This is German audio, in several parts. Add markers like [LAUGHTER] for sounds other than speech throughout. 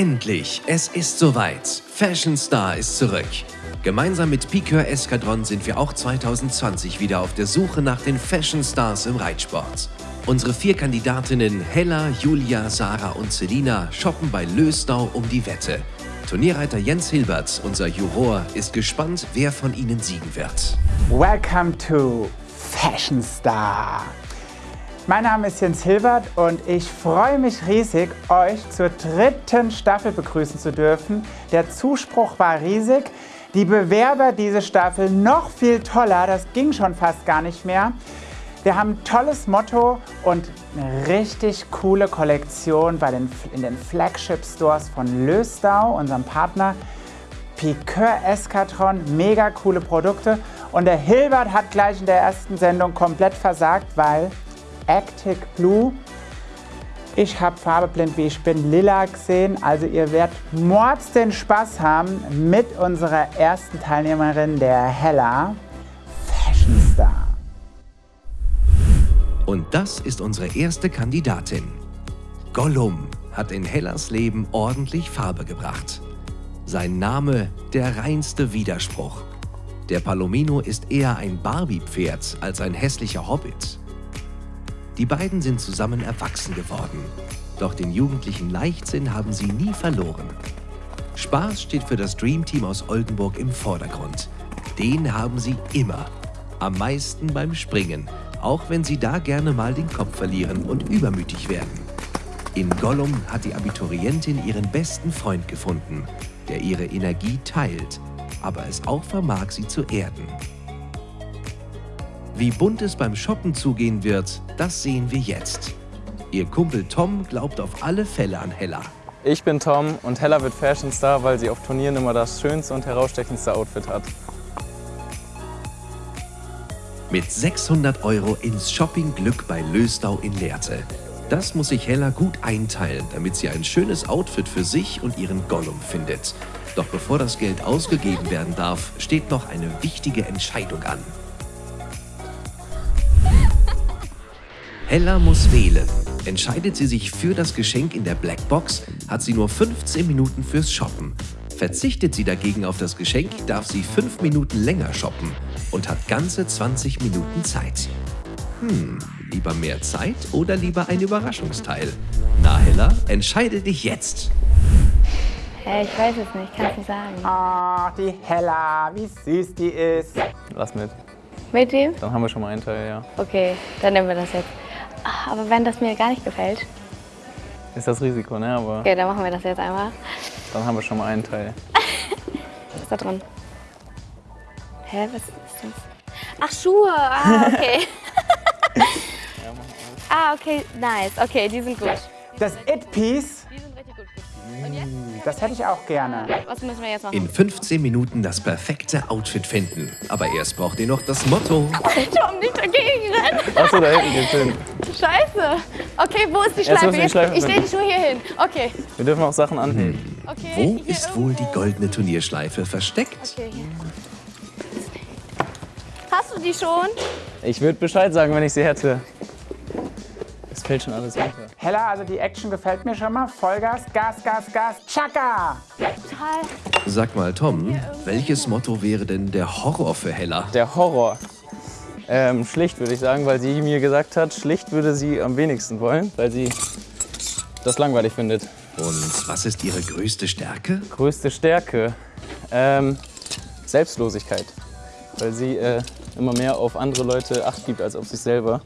Endlich, es ist soweit. Fashion Star ist zurück. Gemeinsam mit Piqueur Eskadron sind wir auch 2020 wieder auf der Suche nach den Fashion Stars im Reitsport. Unsere vier Kandidatinnen Hella, Julia, Sarah und Selina shoppen bei Lösdau um die Wette. Turnierreiter Jens Hilbert, unser Juror, ist gespannt, wer von ihnen siegen wird. Welcome to Fashion Star. Mein Name ist Jens Hilbert und ich freue mich riesig, euch zur dritten Staffel begrüßen zu dürfen. Der Zuspruch war riesig. Die Bewerber diese Staffel noch viel toller, das ging schon fast gar nicht mehr. Wir haben ein tolles Motto und eine richtig coole Kollektion bei den, in den Flagship Stores von Lösdau, unserem Partner. Piqueur Eskatron, mega coole Produkte. Und der Hilbert hat gleich in der ersten Sendung komplett versagt, weil Actic Blue. Ich habe farbeblind, wie ich bin, lila gesehen. Also ihr werdet mords den Spaß haben mit unserer ersten Teilnehmerin, der Hella Fashion Star. Und das ist unsere erste Kandidatin. Gollum hat in Hellas Leben ordentlich Farbe gebracht. Sein Name der reinste Widerspruch. Der Palomino ist eher ein Barbie-Pferd als ein hässlicher Hobbit. Die beiden sind zusammen erwachsen geworden. Doch den jugendlichen Leichtsinn haben sie nie verloren. Spaß steht für das Dream Team aus Oldenburg im Vordergrund. Den haben sie immer. Am meisten beim Springen, auch wenn sie da gerne mal den Kopf verlieren und übermütig werden. In Gollum hat die Abiturientin ihren besten Freund gefunden, der ihre Energie teilt, aber es auch vermag, sie zu erden. Wie bunt es beim Shoppen zugehen wird, das sehen wir jetzt. Ihr Kumpel Tom glaubt auf alle Fälle an Hella. Ich bin Tom und Hella wird Fashion Star, weil sie auf Turnieren immer das schönste und herausstechendste Outfit hat. Mit 600 Euro ins Shopping-Glück bei Lösdau in Lehrte. Das muss sich Hella gut einteilen, damit sie ein schönes Outfit für sich und ihren Gollum findet. Doch bevor das Geld ausgegeben werden darf, steht noch eine wichtige Entscheidung an. Hella muss wählen. Entscheidet sie sich für das Geschenk in der Blackbox, hat sie nur 15 Minuten fürs Shoppen. Verzichtet sie dagegen auf das Geschenk, darf sie 5 Minuten länger shoppen und hat ganze 20 Minuten Zeit. Hm, lieber mehr Zeit oder lieber ein Überraschungsteil? Na Hella, entscheide dich jetzt. Hey, ich weiß es nicht, kannst du sagen. Oh, die Hella, wie süß die ist. Lass mit. Mit dem? Dann haben wir schon mal einen Teil, ja. Okay, dann nehmen wir das jetzt. Aber wenn das mir gar nicht gefällt, Ist das Risiko, ne? Aber okay, dann machen wir das jetzt einmal. dann haben wir schon mal einen Teil. [LAUGHS] Was ist da drin? Hä, was ist das? Ach, Schuhe. Ah, okay. [LAUGHS] [LAUGHS] ah, okay, nice. Okay, die sind gut. Das It-Piece, das hätte ich auch gerne. Was müssen wir jetzt machen? In 15 Minuten das perfekte Outfit finden. Aber erst braucht ihr noch das Motto. Tom, nicht dagegen rennen. Achso, da hinten geht's hin. Scheiße. Okay, wo ist die Schleife? die Schleife ich stelle die. Schuhe hier hin. Okay. Wir dürfen auch Sachen anheben. okay Wo ist wohl die irgendwo. goldene Turnierschleife versteckt? Okay, hier. Hast du die schon? Ich würde Bescheid sagen, wenn ich sie hätte. Fällt schon alles runter. Hella, also die Action gefällt mir schon mal. Vollgas, Gas, Gas, Gas, Chaka! Total. Sag mal, Tom, welches Motto wäre denn der Horror für Hella? Der Horror. Ähm, schlicht würde ich sagen, weil sie mir gesagt hat, schlicht würde sie am wenigsten wollen, weil sie das langweilig findet. Und was ist ihre größte Stärke? Größte Stärke? Ähm, Selbstlosigkeit. Weil sie äh, immer mehr auf andere Leute Acht gibt als auf sich selber.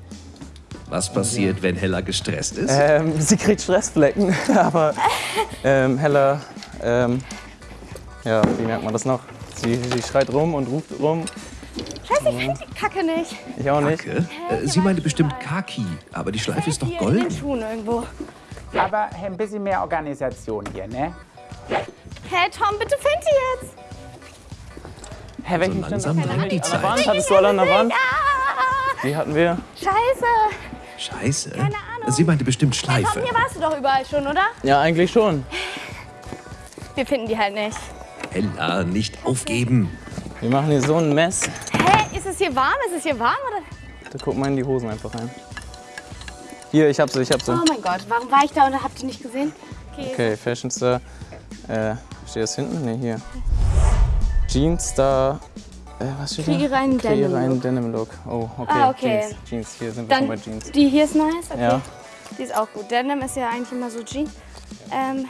Was passiert, wenn Hella gestresst ist? Ähm, sie kriegt Stressflecken, [LAUGHS] aber ähm, Hella, ähm, ja, wie merkt man das noch? Sie, sie schreit rum und ruft rum. Scheiße, ich finde die Kacke nicht. Ich auch nicht. Kacke? Äh, Sie meinte bestimmt Kaki, aber die Schleife ist doch Hier in den golden. Schuhen irgendwo. Aber ein bisschen mehr Organisation hier, ne? Hey Tom, bitte find die jetzt. Hä, welchen So langsam drängt die An der Wand? Zeit. Hattest du alle an der Wand? Die hatten wir. scheiße. Scheiße. Ahnung. Sie meinte bestimmt Schleife. hier warst du doch überall schon, oder? Ja, eigentlich schon. Wir finden die halt nicht. Hella, nicht aufgeben. Wir machen hier so ein Mess. Hä, ist es hier warm? Ist es hier warm? Oder? Da guck mal in die Hosen einfach rein. Hier, ich hab sie, ich hab sie. Oh mein Gott, warum war ich da und hab die nicht gesehen? Okay. Okay, Fashion Star. Äh, steht das hinten? Ne, hier. Jeans Star. Äh, was steht Kreiere einen Kreiere Denim einen Denim Look. Oh, okay. Ah, okay. Jeans. Jeans, hier sind wir Dann schon bei Jeans. die hier ist nice. Okay. Ja. Die ist auch gut. Denim ist ja eigentlich immer so Jeans. Ähm,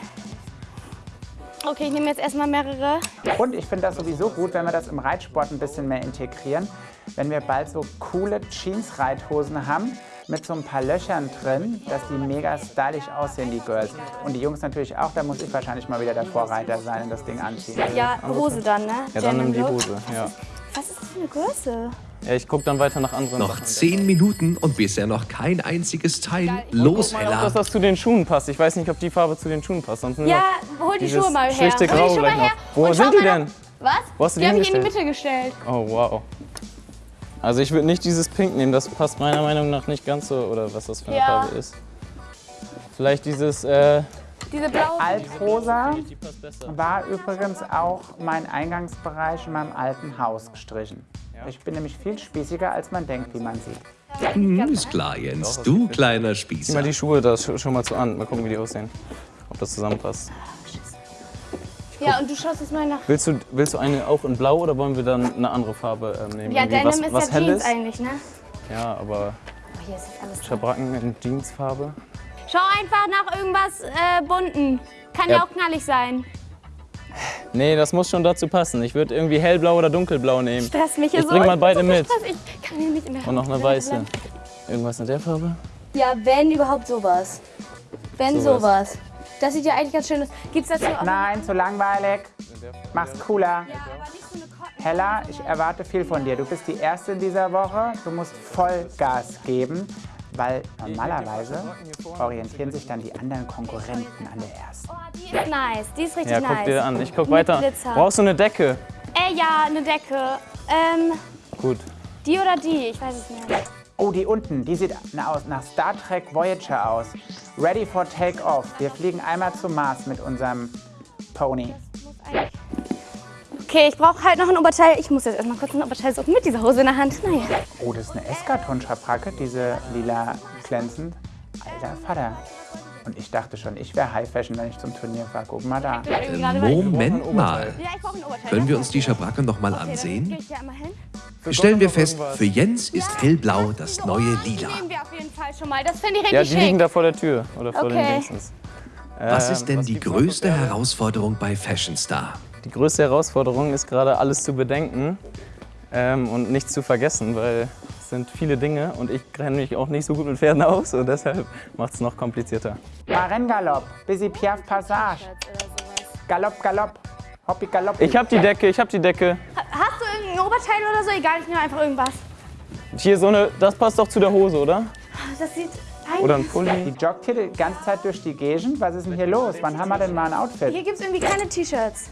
okay, ich nehme jetzt erstmal mehrere. Und ich finde das sowieso gut, wenn wir das im Reitsport ein bisschen mehr integrieren. Wenn wir bald so coole Jeans-Reithosen haben mit so ein paar Löchern drin, dass die mega stylisch aussehen, die Girls. Und die Jungs natürlich auch, da muss ich wahrscheinlich mal wieder der Vorreiter sein und das Ding anziehen. Ja, Hose dann, ne? Ja, dann nimm die. Hose. Ja. Was ist das für eine Größe? ja, ich guck dann weiter nach anderen Noch Sachen. zehn Minuten und bisher noch kein einziges Teil. Los, Guck mal, ob Hella. das, das zu den Schuhen passt. Ich weiß nicht, ob die Farbe zu den Schuhen passt. Sonst Ja, hol die Schuhe mal her. hol die Grau Schuhe mal her. Wo und sind die denn? Was? Wo hast du die die habe ich in die? Mitte gestellt. Oh, wow. Also ich würde nicht dieses Pink nehmen, das passt meiner Meinung nach nicht ganz so, oder was das für eine Ja. Farbe ist. Vielleicht dieses, äh, Diese blaue. Altrosa war übrigens auch mein Eingangsbereich in meinem alten Haus gestrichen. Ich bin nämlich viel spießiger, als man denkt, wie man sieht. Hm, ist klar, Jens. Du kleiner Zieh mal Spießer. die Schuhe da sch- schon mal zu an, mal gucken, wie die aussehen. Ob das zusammenpasst. Ja, und du schaust jetzt mal nach. Willst du, willst du eine auch in blau oder wollen wir dann eine andere Farbe ähm, nehmen? Ja, Denim was, ist was ja Jeans Helles? eigentlich, ne? Ja, aber Oh, hier ist alles. Schabracken in Jeansfarbe. Schau einfach nach irgendwas äh, bunten. Kann ja. Ja. auch knallig sein. Nee, das muss schon dazu passen. Ich würde irgendwie hellblau oder dunkelblau nehmen. Stress mich hier Ich so. bring mal beide mit. Stress. Ich kann hier nicht mehr. Und noch eine weiße. Irgendwas in der Farbe? Ja, wenn überhaupt sowas. Wenn Sowas. sowas. Das sieht ja eigentlich ganz schön aus. Gibt's dazu auch Nein, zu langweilig. Mach's cooler. Ja, aber nicht so. Hella, ich erwarte viel von dir. Du bist die Erste in dieser Woche. Du musst Vollgas geben, weil normalerweise orientieren sich dann die anderen Konkurrenten an der Ersten. Oh, die ist nice. Die ist richtig Ja, nice. guck dir an. Ich guck weiter. Brauchst du eine Decke? Äh, ja, eine Decke. Ähm, Gut. die oder die? Ich weiß es nicht. Oh, die unten, die sieht nach Star Trek Voyager aus. Ready for Take-Off. Wir fliegen einmal zum Mars mit unserem Pony. Muss eigentlich- Okay, ich brauche halt noch ein Oberteil. Ich muss jetzt erstmal kurz ein Oberteil suchen mit dieser Hose in der Hand. Naja. Oh, das ist eine Eskaton-Schabracke, diese lila glänzend. Alter Vater. Und ich dachte schon, ich wäre High Fashion, wenn ich zum Turnier fahre. Guck mal da. Moment mal. Können ne? wir uns die Schabracke noch mal Okay, dann gehe ansehen? Stellen wir fest, für Jens ist hellblau das neue Lila. nehmen wir auf jeden Fall schon mal. Das finde ich Ja, die liegen da vor der Tür oder vor den Okay. Dingsens. Was Ähm, ist denn die größte? Herausforderung bei Fashion Star? Die größte Herausforderung ist gerade alles zu bedenken ähm, und nichts zu vergessen, weil es sind viele Dinge und ich kenne mich auch nicht so gut mit Pferden aus und deshalb macht es noch komplizierter. Marengalopp, Busy Piaf Passage. Galopp, Galopp. Hoppi, Galopp. Ich habe die Decke, ich habe die Decke. Hast du irgendein Oberteil oder so? Egal, ich nehme einfach irgendwas. Hier so eine, das passt doch zu der Hose, oder? Das sieht Oder ein. Pulli. Die joggt hier die ganze Zeit durch die Gegend. Was ist denn hier los? Wann haben wir denn mal ein Outfit? Hier gibt es irgendwie keine T-Shirts.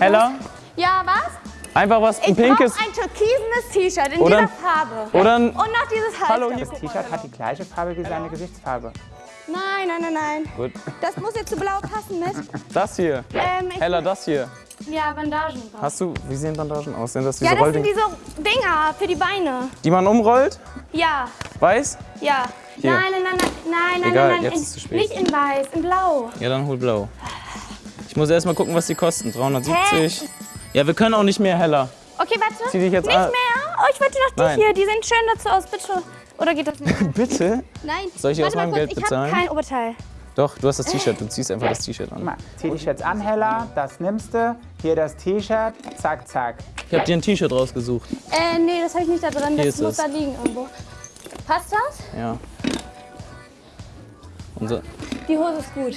Heller, Ja, was? einfach was, ein Ich pinkes ein türkisenes T-Shirt in Oder dieser ein- Farbe. oder ein... Und noch dieses Halsband. Hallo, hier- Das T-Shirt hat die gleiche Farbe wie seine Gesichtsfarbe. Nein, nein, nein, nein. Gut. Das muss jetzt zu blau passen mit. Das hier, Ähm, Heller, das hier. ja, Bandagen. Hast du, wie sehen Bandagen aus? Sind das diese Ja, das sind diese Dinger für die Beine. die man umrollt? Ja, Weiß? ja. Hier. Nein, nein, nein, nein, nein, nein, Egal, nein, nein. jetzt in, ist zu spät. Nicht in weiß, in blau. Ja, dann hol blau. Ich muss erst mal gucken, was die kosten. 370. Ja, wir können auch nicht mehr heller. Okay, warte. Zieh dich jetzt nicht an. mehr. Oh, ich wollte noch die Nein. hier. Die sehen schön dazu aus, bitte. Oder geht das nicht? [LAUGHS] Bitte? Nein. Soll ich dir aus Warte mal meinem kurz, Geld Ich bezahlen? habe kein Oberteil. Doch, du hast das T-Shirt. Du ziehst einfach das T-Shirt an. mal, zieh dich jetzt an, Hella. Das nimmst du. Hier das T-Shirt. Zack, zack. Ich habe dir ein T-Shirt rausgesucht. Äh, nee, das habe ich nicht da drin. Hier Das ist muss es. da liegen irgendwo. Passt das? Ja. Unser Die Hose ist gut.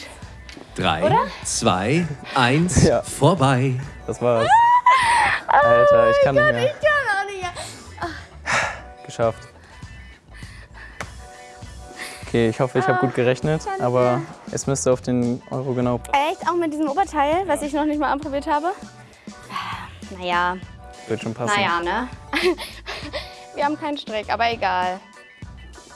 Drei, zwei, eins, Ja. vorbei. das war's. [LAUGHS] Alter, ich kann nicht mehr. Ich kann auch nicht. mehr. Geschafft. Okay, ich hoffe, ich habe gut gerechnet, aber es müsste auf den Euro genau passen. Echt? Auch mit diesem Oberteil, was ich noch nicht mal anprobiert habe? Naja, Wird schon passen. naja, ne? [LAUGHS] Wir haben keinen Strick, aber egal.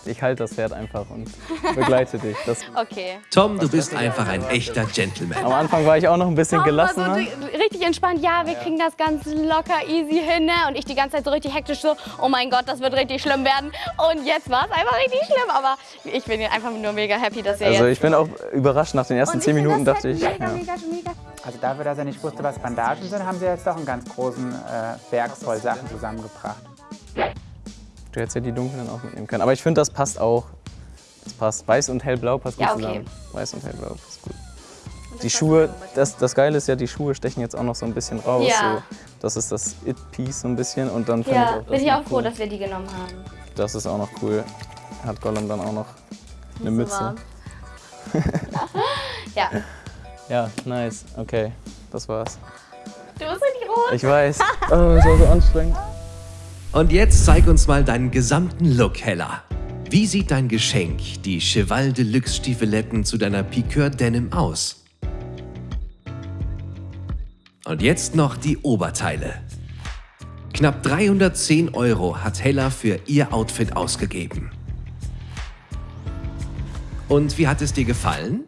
Ich halte das Pferd einfach und begleite dich. Das, [LAUGHS] Okay. Tom, du bist einfach ein echter Gentleman. am Anfang war ich auch noch ein bisschen Tom war gelassener. so ri- richtig entspannt. Ja, wir kriegen das ganz locker, easy hin. Ne? Und ich die ganze Zeit so richtig hektisch so, oh mein Gott, das wird richtig schlimm werden. Und jetzt war es einfach richtig schlimm. Aber ich bin einfach nur mega happy, dass ihr Also jetzt... ich bin auch überrascht nach den ersten zehn ich Minuten dachte ich. Set Mega, Ja. mega, mega. Also dafür, dass er nicht wusste, was Bandagen sind, haben sie jetzt doch einen ganz großen äh, Berg voll Sachen zusammengebracht. Du hättest ja die dunklen auch mitnehmen können. Aber ich finde, das passt auch. Das passt. Weiß und hellblau passt gut Ja, okay. zusammen. Weiß und hellblau passt gut. Die Schuhe, das, das Geile ist ja, die Schuhe stechen jetzt auch noch so ein bisschen raus. Ja. So. Das ist das It-Piece so ein bisschen. Und dann finde ich Ja, auch, das bin ich auch froh, cool. dass wir die genommen haben. Das ist auch noch cool. Hat Gollum dann auch noch eine Mütze. warm. [LAUGHS] ja, Ja, nice. Okay, das war's. du bist richtig rot. Ich weiß. Oh, das war so anstrengend. [LAUGHS] Und jetzt zeig uns mal deinen gesamten Look, Hella. Wie sieht dein Geschenk, die Cheval Deluxe Stiefeletten zu deiner Piqueur Denim aus? Und jetzt noch die Oberteile. Knapp 310 Euro hat Hella für ihr Outfit ausgegeben. Und wie hat es dir gefallen?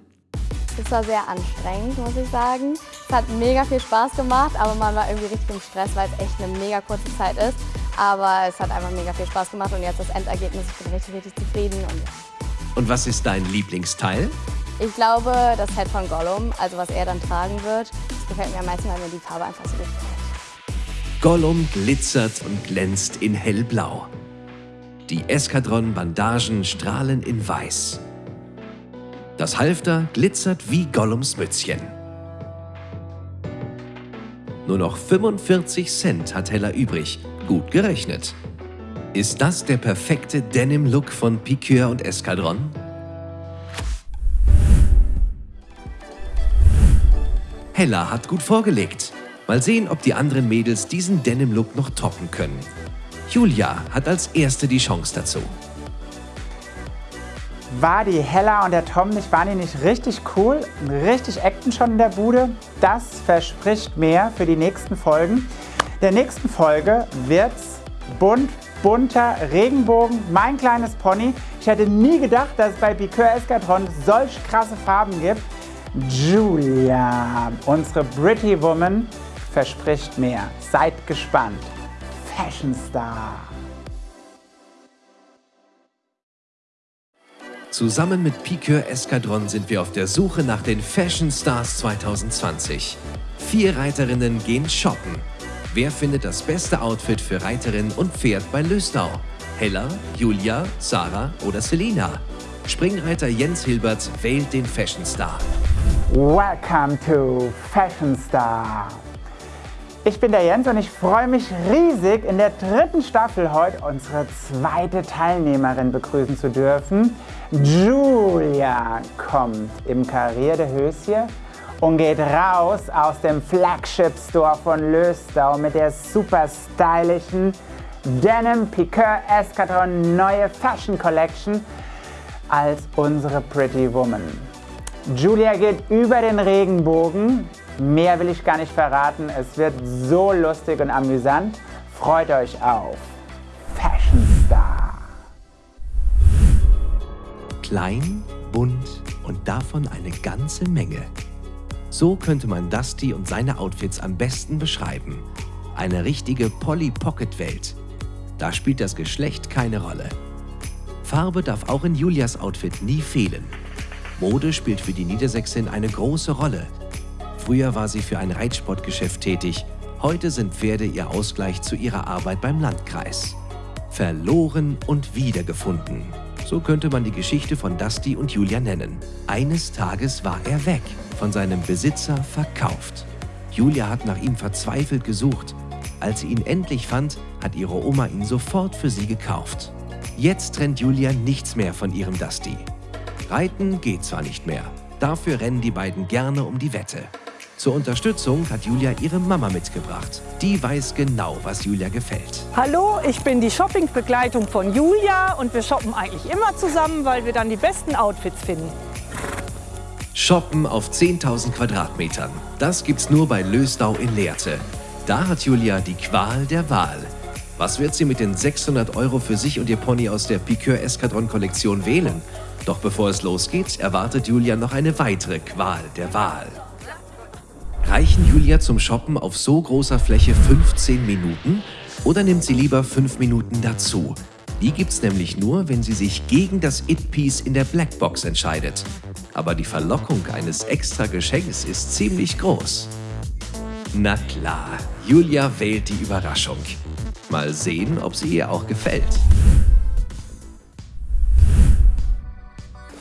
Es war sehr anstrengend, muss ich sagen. Es hat mega viel Spaß gemacht, aber man war irgendwie richtig im Stress, weil es echt eine mega kurze Zeit ist. Aber es hat einfach mega viel Spaß gemacht und jetzt das Endergebnis, ich bin richtig, richtig zufrieden. Und ja. Und was ist dein Lieblingsteil? ich glaube, das Set von Gollum, also was er dann tragen wird, das gefällt mir am meisten, weil mir die Farbe einfach so gut gefällt. Gollum glitzert und glänzt in hellblau. Die Eskadron-Bandagen strahlen in weiß. Das Halfter glitzert wie Gollums Mützchen. Nur noch 45 Cent hat Hella übrig. Gut gerechnet. Ist das der perfekte Denim-Look von Piqueur und Eskadron? Hella hat gut vorgelegt. Mal sehen, ob die anderen Mädels diesen Denim-Look noch toppen können. Julia hat als erste die Chance dazu. War die Hella und der Tom nicht, waren die nicht richtig cool? Richtig Action schon in der Bude? Das verspricht mehr für die nächsten Folgen. Der nächsten Folge wird's bunt, bunter Regenbogen, mein kleines Pony. Ich hätte nie gedacht, dass es bei Piqueur Eskadron solch krasse Farben gibt. Julia, unsere Pretty Woman, verspricht mehr. Seid gespannt. Fashion Star. Zusammen mit Piqueur Eskadron sind wir auf der Suche nach den Fashion Stars 2020. Vier Reiterinnen gehen shoppen. Wer findet das beste Outfit für Reiterin und Pferd bei Löstau? Hella, Julia, Sarah oder Selina? Springreiter Jens Hilbert wählt den Fashion Star. Welcome to Fashion Star. Ich bin der Jens und ich freue mich riesig, in der dritten Staffel heute unsere zweite Teilnehmerin begrüßen zu dürfen. Julia kommt im karierten Höschen und geht raus aus dem Flagship Store von Löstau mit der super stylischen Denim Piqueur Eskadron neue Fashion Collection als unsere Pretty Woman. Julia geht über den Regenbogen. Mehr will ich gar nicht verraten. Es wird so lustig und amüsant. Freut euch auf Fashion Star. Klein, bunt und davon eine ganze Menge. So könnte man Dusty und seine Outfits am besten beschreiben. Eine richtige Polly Pocket Welt. Da spielt das Geschlecht keine Rolle. Farbe darf auch in Julias Outfit nie fehlen. Mode spielt für die Niedersächsin eine große Rolle. Früher war sie für ein Reitsportgeschäft tätig. Heute sind Pferde ihr Ausgleich zu ihrer Arbeit beim Landkreis. Verloren und wiedergefunden. So könnte man die Geschichte von Dusty und Julia nennen. Eines Tages war er weg, von seinem Besitzer verkauft. Julia hat nach ihm verzweifelt gesucht. Als sie ihn endlich fand, hat ihre Oma ihn sofort für sie gekauft. Jetzt trennt Julia nichts mehr von ihrem Dusty. Reiten geht zwar nicht mehr, dafür rennen die beiden gerne um die Wette. Zur Unterstützung hat Julia ihre Mama mitgebracht. Die weiß genau, was Julia gefällt. Hallo, ich bin die Shoppingbegleitung von Julia und wir shoppen eigentlich immer zusammen, weil wir dann die besten Outfits finden. Shoppen auf 10.000 Quadratmetern. Das gibt's nur bei Lösdau in Lehrte. Da hat Julia die Qual der Wahl. Was wird sie mit den 600 Euro für sich und ihr Pony aus der Piqueur Eskadron Kollektion wählen? Doch bevor es losgeht, erwartet Julia noch eine weitere Qual der Wahl. Reichen Julia zum Shoppen auf so großer Fläche 15 Minuten oder nimmt sie lieber 5 Minuten dazu? Die gibt's nämlich nur, wenn sie sich gegen das It-Piece in der Blackbox entscheidet. Aber die Verlockung eines extra Geschenks ist ziemlich groß. Na klar, Julia wählt die Überraschung. Mal sehen, ob sie ihr auch gefällt.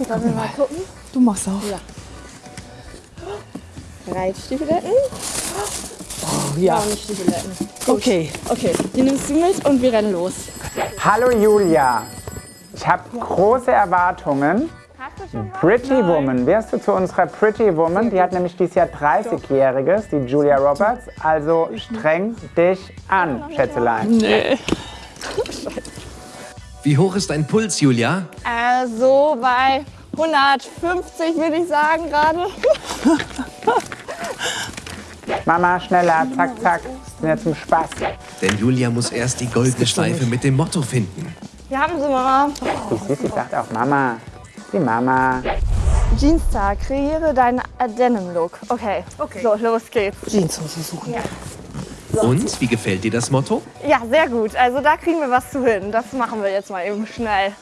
Sollen wir mal gucken? Du machst auch. Reitstiefeletten? Ja. Auch nicht Stiefeletten. Okay. Okay, die nimmst du mit und wir rennen los. Hallo Julia, ich habe große Erwartungen. Pretty Woman, wärst du zu unserer Pretty Woman? Die hat nämlich dieses Jahr 30-Jähriges, die Julia Roberts. Also streng dich an, Schätzelein. Wie hoch ist dein Puls, Julia? Äh, so bei 150 würde ich sagen gerade. [LAUGHS] Mama, schneller, zack, zack. Sind ja zum Spaß. Denn Julia muss erst die goldene Schleife mit dem Motto finden. Wir haben sie, Mama. Die Sissi sagt auch Mama. Die Mama. Jeanstag, kreiere deinen Denim-Look. Okay. Okay. So, los geht's. Jeanshose suchen. Und, wie gefällt dir das Motto? Ja, sehr gut. Also da kriegen wir was zu hin. Das machen wir jetzt mal eben schnell.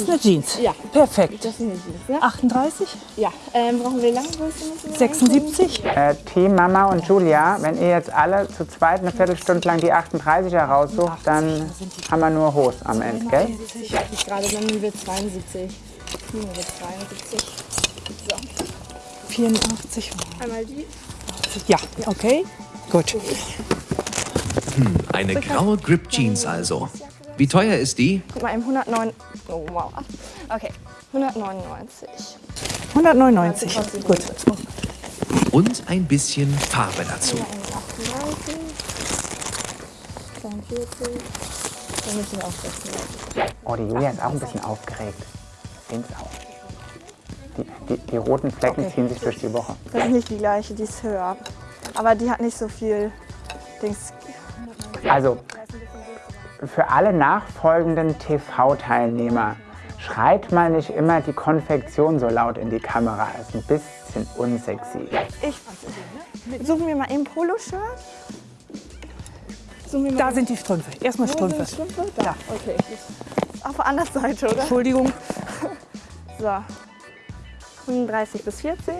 Ist eine Jeans. Ja. Perfekt. Das sind die Jeans, ne? 38, Ja. Ähm, brauchen wir lange Größe? müssen wir 76. Äh, Team Mama und Julia, wenn ihr jetzt alle zu zweit eine Viertelstunde lang die 38er raussucht, dann haben wir nur Hose am Ende, gell? Ich gerade, dann nehmen wir 72. Nehmen wir 72. 84. Einmal die. Ja, okay. Gut. Eine graue Grip Jeans also. Wie teuer ist die? Guck mal, im 109. Oh, wow. Okay, 199. 199. Gut. Und ein bisschen Farbe dazu. 38. 42. Dann müssen wir auch 36. Oh, die Julia ist auch ein bisschen aufgeregt. Sehen's auch. Die, die, die roten Flecken ziehen sich durch die Woche. Das ist nicht die gleiche, die ist höher. Aber die hat nicht so viel Dings. Also, für alle nachfolgenden TV-Teilnehmer, schreit mal nicht immer die Konfektion so laut in die Kamera. Ist ein bisschen unsexy. Ich suchen wir mal eben Poloshirt. Suchen wir mal Da sind die Strümpfe. Erstmal Strümpfe. sind Strümpfe? Da, okay. Auf der anderen Seite, oder? Entschuldigung. [LAUGHS] So. 35 bis 40.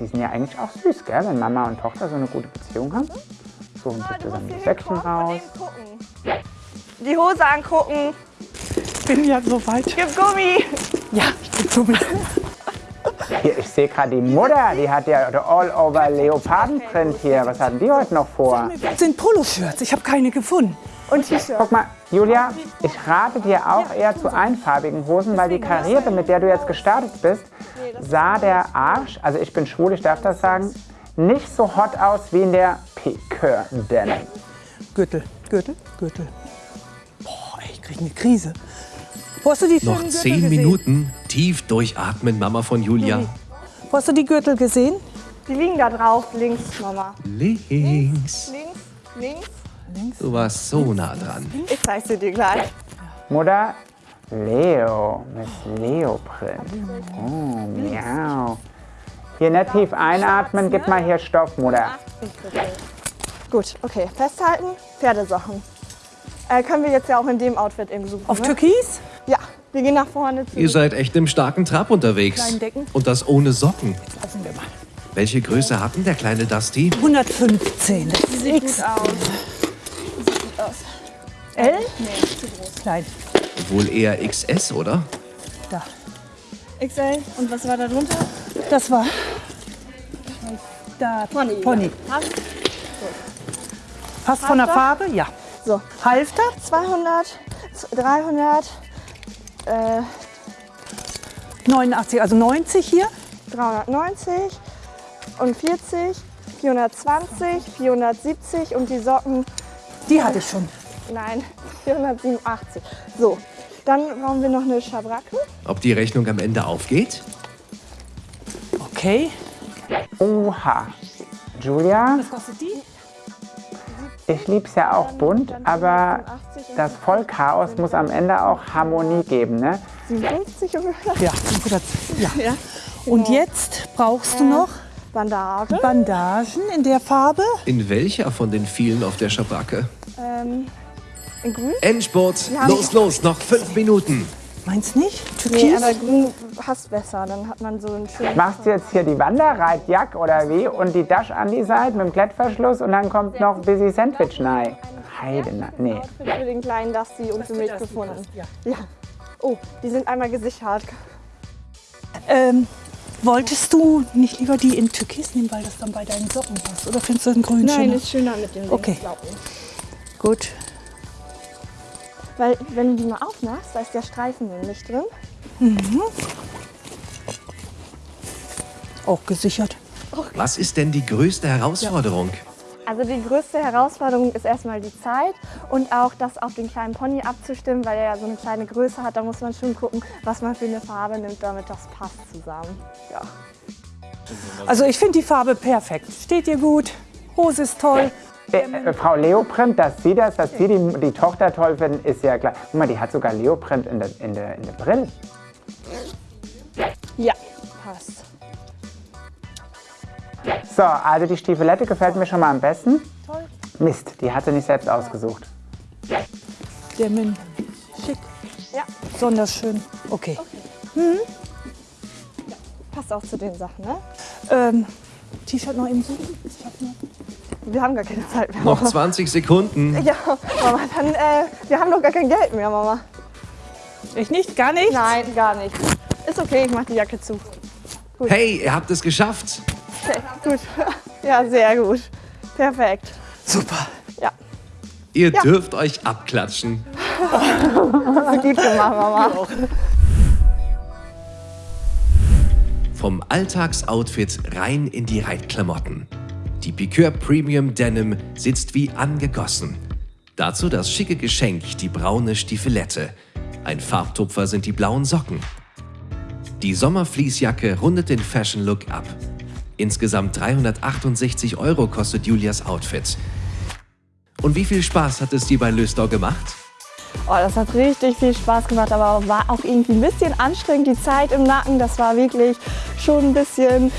Die sind ja eigentlich auch süß, gell? Wenn Mama und Tochter so eine gute Beziehung haben. Suchen sich zusammen die Säckchen raus. Die Hose angucken. Bin ja so weit. Gib Gummi. Ja, ich bin Gummi. Hier, ich sehe gerade die Mutter, die hat ja der All-Over-Leopardenprint hier. Was hatten die heute noch vor? Das sind Poloshirts. Ich habe keine gefunden. Und T-Shirt. Guck mal, Julia, ich rate dir auch eher zu einfarbigen Hosen, weil die karierte, mit der du jetzt gestartet bist, sah der Arsch, also ich bin schwul, ich darf das sagen, nicht so hot aus wie in der Piqueur Denim. Gürtel, Gürtel, Gürtel. Boah, ey, ich krieg eine Krise. Wo hast du die Noch Gürtel zehn gesehen? Minuten. Tief durchatmen, Mama von Julia. Wo hast du die Gürtel gesehen? Die liegen da drauf, links, Mama. Links. Links, links. Du warst so nah dran. Ich zeig sie dir gleich. Mutter, Leo, Miss Leoprint. Oh, miau. Hier nicht tief einatmen, gib mal hier Stoff, Mutter. Gut, okay. Festhalten. Pferdesachen. Äh, können wir jetzt ja auch in dem Outfit eben suchen. Auf ne? Türkis? Ja, wir gehen nach vorne zu. Ihr seid echt im starken Trab unterwegs. Und das ohne Socken. Lassen wir mal. Welche Größe hat denn der kleine Dusty? 115. Das ist X. aus. L? Klein. Wohl eher XS, oder? Da. XL. Und was war da drunter? Das war. Da. Pony. Pony. Passt. Passt von der? Farbe? Ja. So, Halfter? 200, 300, äh, 89, also 90 hier. 390 und 40, 420, 470 und die Socken, Die hatte ich schon. nein, 487. So, dann brauchen wir noch eine Schabracke. Ob die Rechnung am Ende aufgeht? Okay. Oha. Julia, Was kostet die? Ich liebe es ja auch bunt, aber das Vollchaos muss am Ende auch Harmonie geben, ne? 57 ungefähr. Ja, 500. Ja. ja. Und jetzt brauchst du noch Bandage. Bandagen in der Farbe. In welcher von den vielen auf der Schabracke? Ähm, in grün? Endspurt, los, los, noch fünf Minuten. Meinst nicht? Nee, Türkis? aber grün passt besser. Dann hat man so einen schönen... Machst du jetzt hier die Wanderreitjack oder wie? Und die Dash an die Seite mit dem Klettverschluss und dann kommt noch Busy Sandwich rein. Heide, nee. Für den kleinen Dusty und für mich gefunden. Ja. Oh, die sind einmal gesichert. Ähm, wolltest du nicht lieber die in Türkis nehmen, weil das dann bei deinen Socken passt? Oder findest du das in grün Nein, schöner? ist schöner mit den Okay. Gut. Weil, wenn du die mal aufmachst, da ist der Streifen nämlich drin. Auch gesichert. Was ist denn die größte Herausforderung? Also die größte Herausforderung ist erstmal die Zeit und auch das auf den kleinen Pony abzustimmen, weil er ja so eine kleine Größe hat. Da muss man schon gucken, was man für eine Farbe nimmt, damit das passt zusammen. Ja. Also ich finde die Farbe perfekt. Steht dir gut. Hose ist toll. Äh, äh, Frau Leoprint, dass Sie das, dass Sie die, die Tochter toll finden, ist ja klar. Guck mal, die hat sogar Leoprint in der, in der, in der Brille. Ja, passt. So, also die Stiefelette gefällt mir schon mal am besten. Mist, die hat sie nicht selbst ausgesucht. Der Min. Schick. Ja. Besonders schön. Okay. Passt auch zu den Sachen, ne? Ähm, T-Shirt noch eben suchen? Ich hab noch. Wir haben gar keine Zeit mehr. Noch 20 Sekunden. Ja, Mama, dann, äh, wir haben doch gar kein Geld mehr, Mama. Ich nicht? Gar nicht? Nein, gar nicht. Ist okay, ich mach die Jacke zu. Hey, ihr habt es geschafft. Okay, gut. [LAUGHS] Ja, sehr gut. Perfekt. Super. Ja, Ihr dürft euch abklatschen. [LAUGHS] gut gemacht, Mama. Vom Alltagsoutfit rein in die Reitklamotten. Die Piqueur Premium Denim sitzt wie angegossen. Dazu das schicke Geschenk, die braune Stiefelette. Ein Farbtupfer sind die blauen Socken. Die Sommerfleecejacke rundet den Fashion Look ab. Insgesamt 368 Euro kostet Julias Outfit. Und wie viel Spaß hat es dir bei Löstau gemacht? Oh, das hat richtig viel Spaß gemacht, aber war auch irgendwie ein bisschen anstrengend, die Zeit im Nacken. Das war wirklich schon ein bisschen,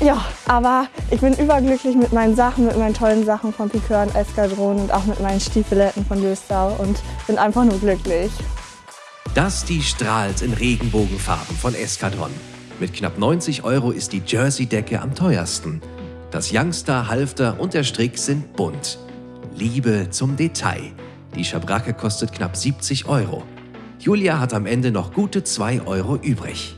ja, aber ich bin überglücklich mit meinen Sachen, mit meinen tollen Sachen von Piqueur und Eskadron und auch mit meinen Stiefeletten von Löstau und bin einfach nur glücklich. Das die strahlt in Regenbogenfarben von Eskadron. Mit knapp 90 Euro ist die Jersey-Decke am teuersten. Das Youngster, Halfter und der Strick sind bunt. Liebe zum Detail. Die Schabracke kostet knapp 70 Euro. Julia hat am Ende noch gute 2 Euro übrig.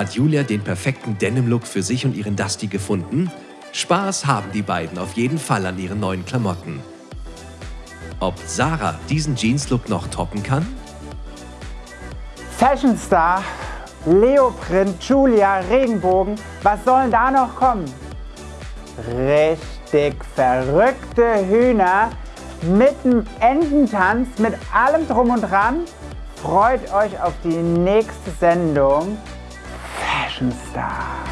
Hat Julia den perfekten Denim-Look für sich und ihren Dusty gefunden? Spaß haben die beiden auf jeden Fall an ihren neuen Klamotten. Ob Sarah diesen Jeans-Look noch toppen kann? Fashion Star, Leoprint, Julia, Regenbogen, was sollen da noch kommen? Richtig verrückte Hühner mit dem Ententanz, mit allem drum und dran. Freut euch auf die nächste Sendung Fashion Star.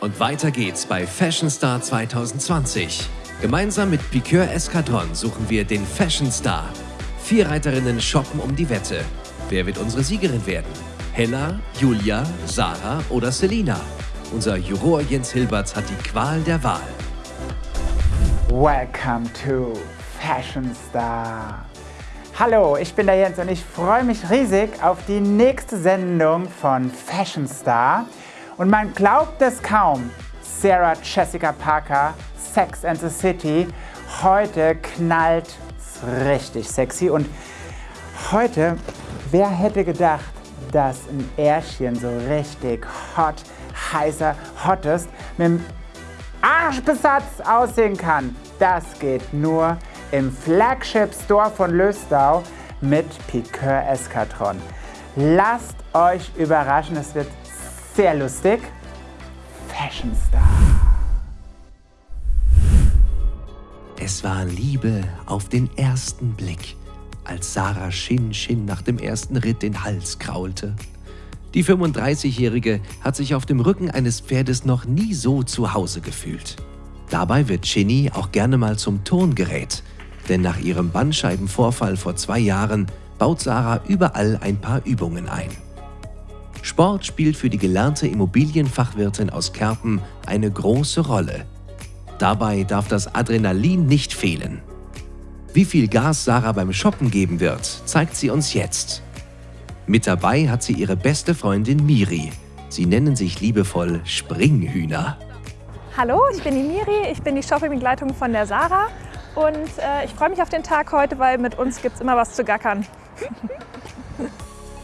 Und weiter geht's bei Fashion Star 2020. Gemeinsam mit Piqueur Escadron suchen wir den Fashion Star. Vier Reiterinnen shoppen um die Wette. Wer wird unsere Siegerin werden? Hella, Julia, Sarah oder Selina? Unser Juror Jens Hilberts hat die Qual der Wahl. Welcome to Fashion Star. Hallo, ich bin der Jens und ich freue mich riesig auf die nächste Sendung von Fashion Star. Und man glaubt es kaum, Sarah Jessica Parker, Sex and the City, heute knallt richtig sexy. Und heute, wer hätte gedacht, dass ein Ärschchen so richtig hot, heißer, hottest mit dem Arschbesatz aussehen kann. Das geht nur im Flagship Store von Löstau mit Piqueur Eskadron. Lasst euch überraschen, es wird sehr lustig. Fashion Star. Es war Liebe auf den ersten Blick. als Sarah Shin Shin nach dem ersten Ritt den Hals kraulte. Die 35-Jährige hat sich auf dem Rücken eines Pferdes noch nie so zu Hause gefühlt. Dabei wird Shinny auch gerne mal zum Turngerät, denn nach ihrem Bandscheibenvorfall vor zwei Jahren baut Sarah überall ein paar Übungen ein. Sport spielt für die gelernte Immobilienfachwirtin aus Kerpen eine große Rolle. Dabei darf das Adrenalin nicht fehlen. Wie viel Gas Sarah beim Shoppen geben wird, zeigt sie uns jetzt. Mit dabei hat sie ihre beste Freundin Miri. Sie nennen sich liebevoll Springhühner. Hallo, ich bin die Miri, ich bin die Shoppingbegleitung von der Sarah und äh, ich freue mich auf den Tag heute, weil mit uns gibt es immer was zu gackern.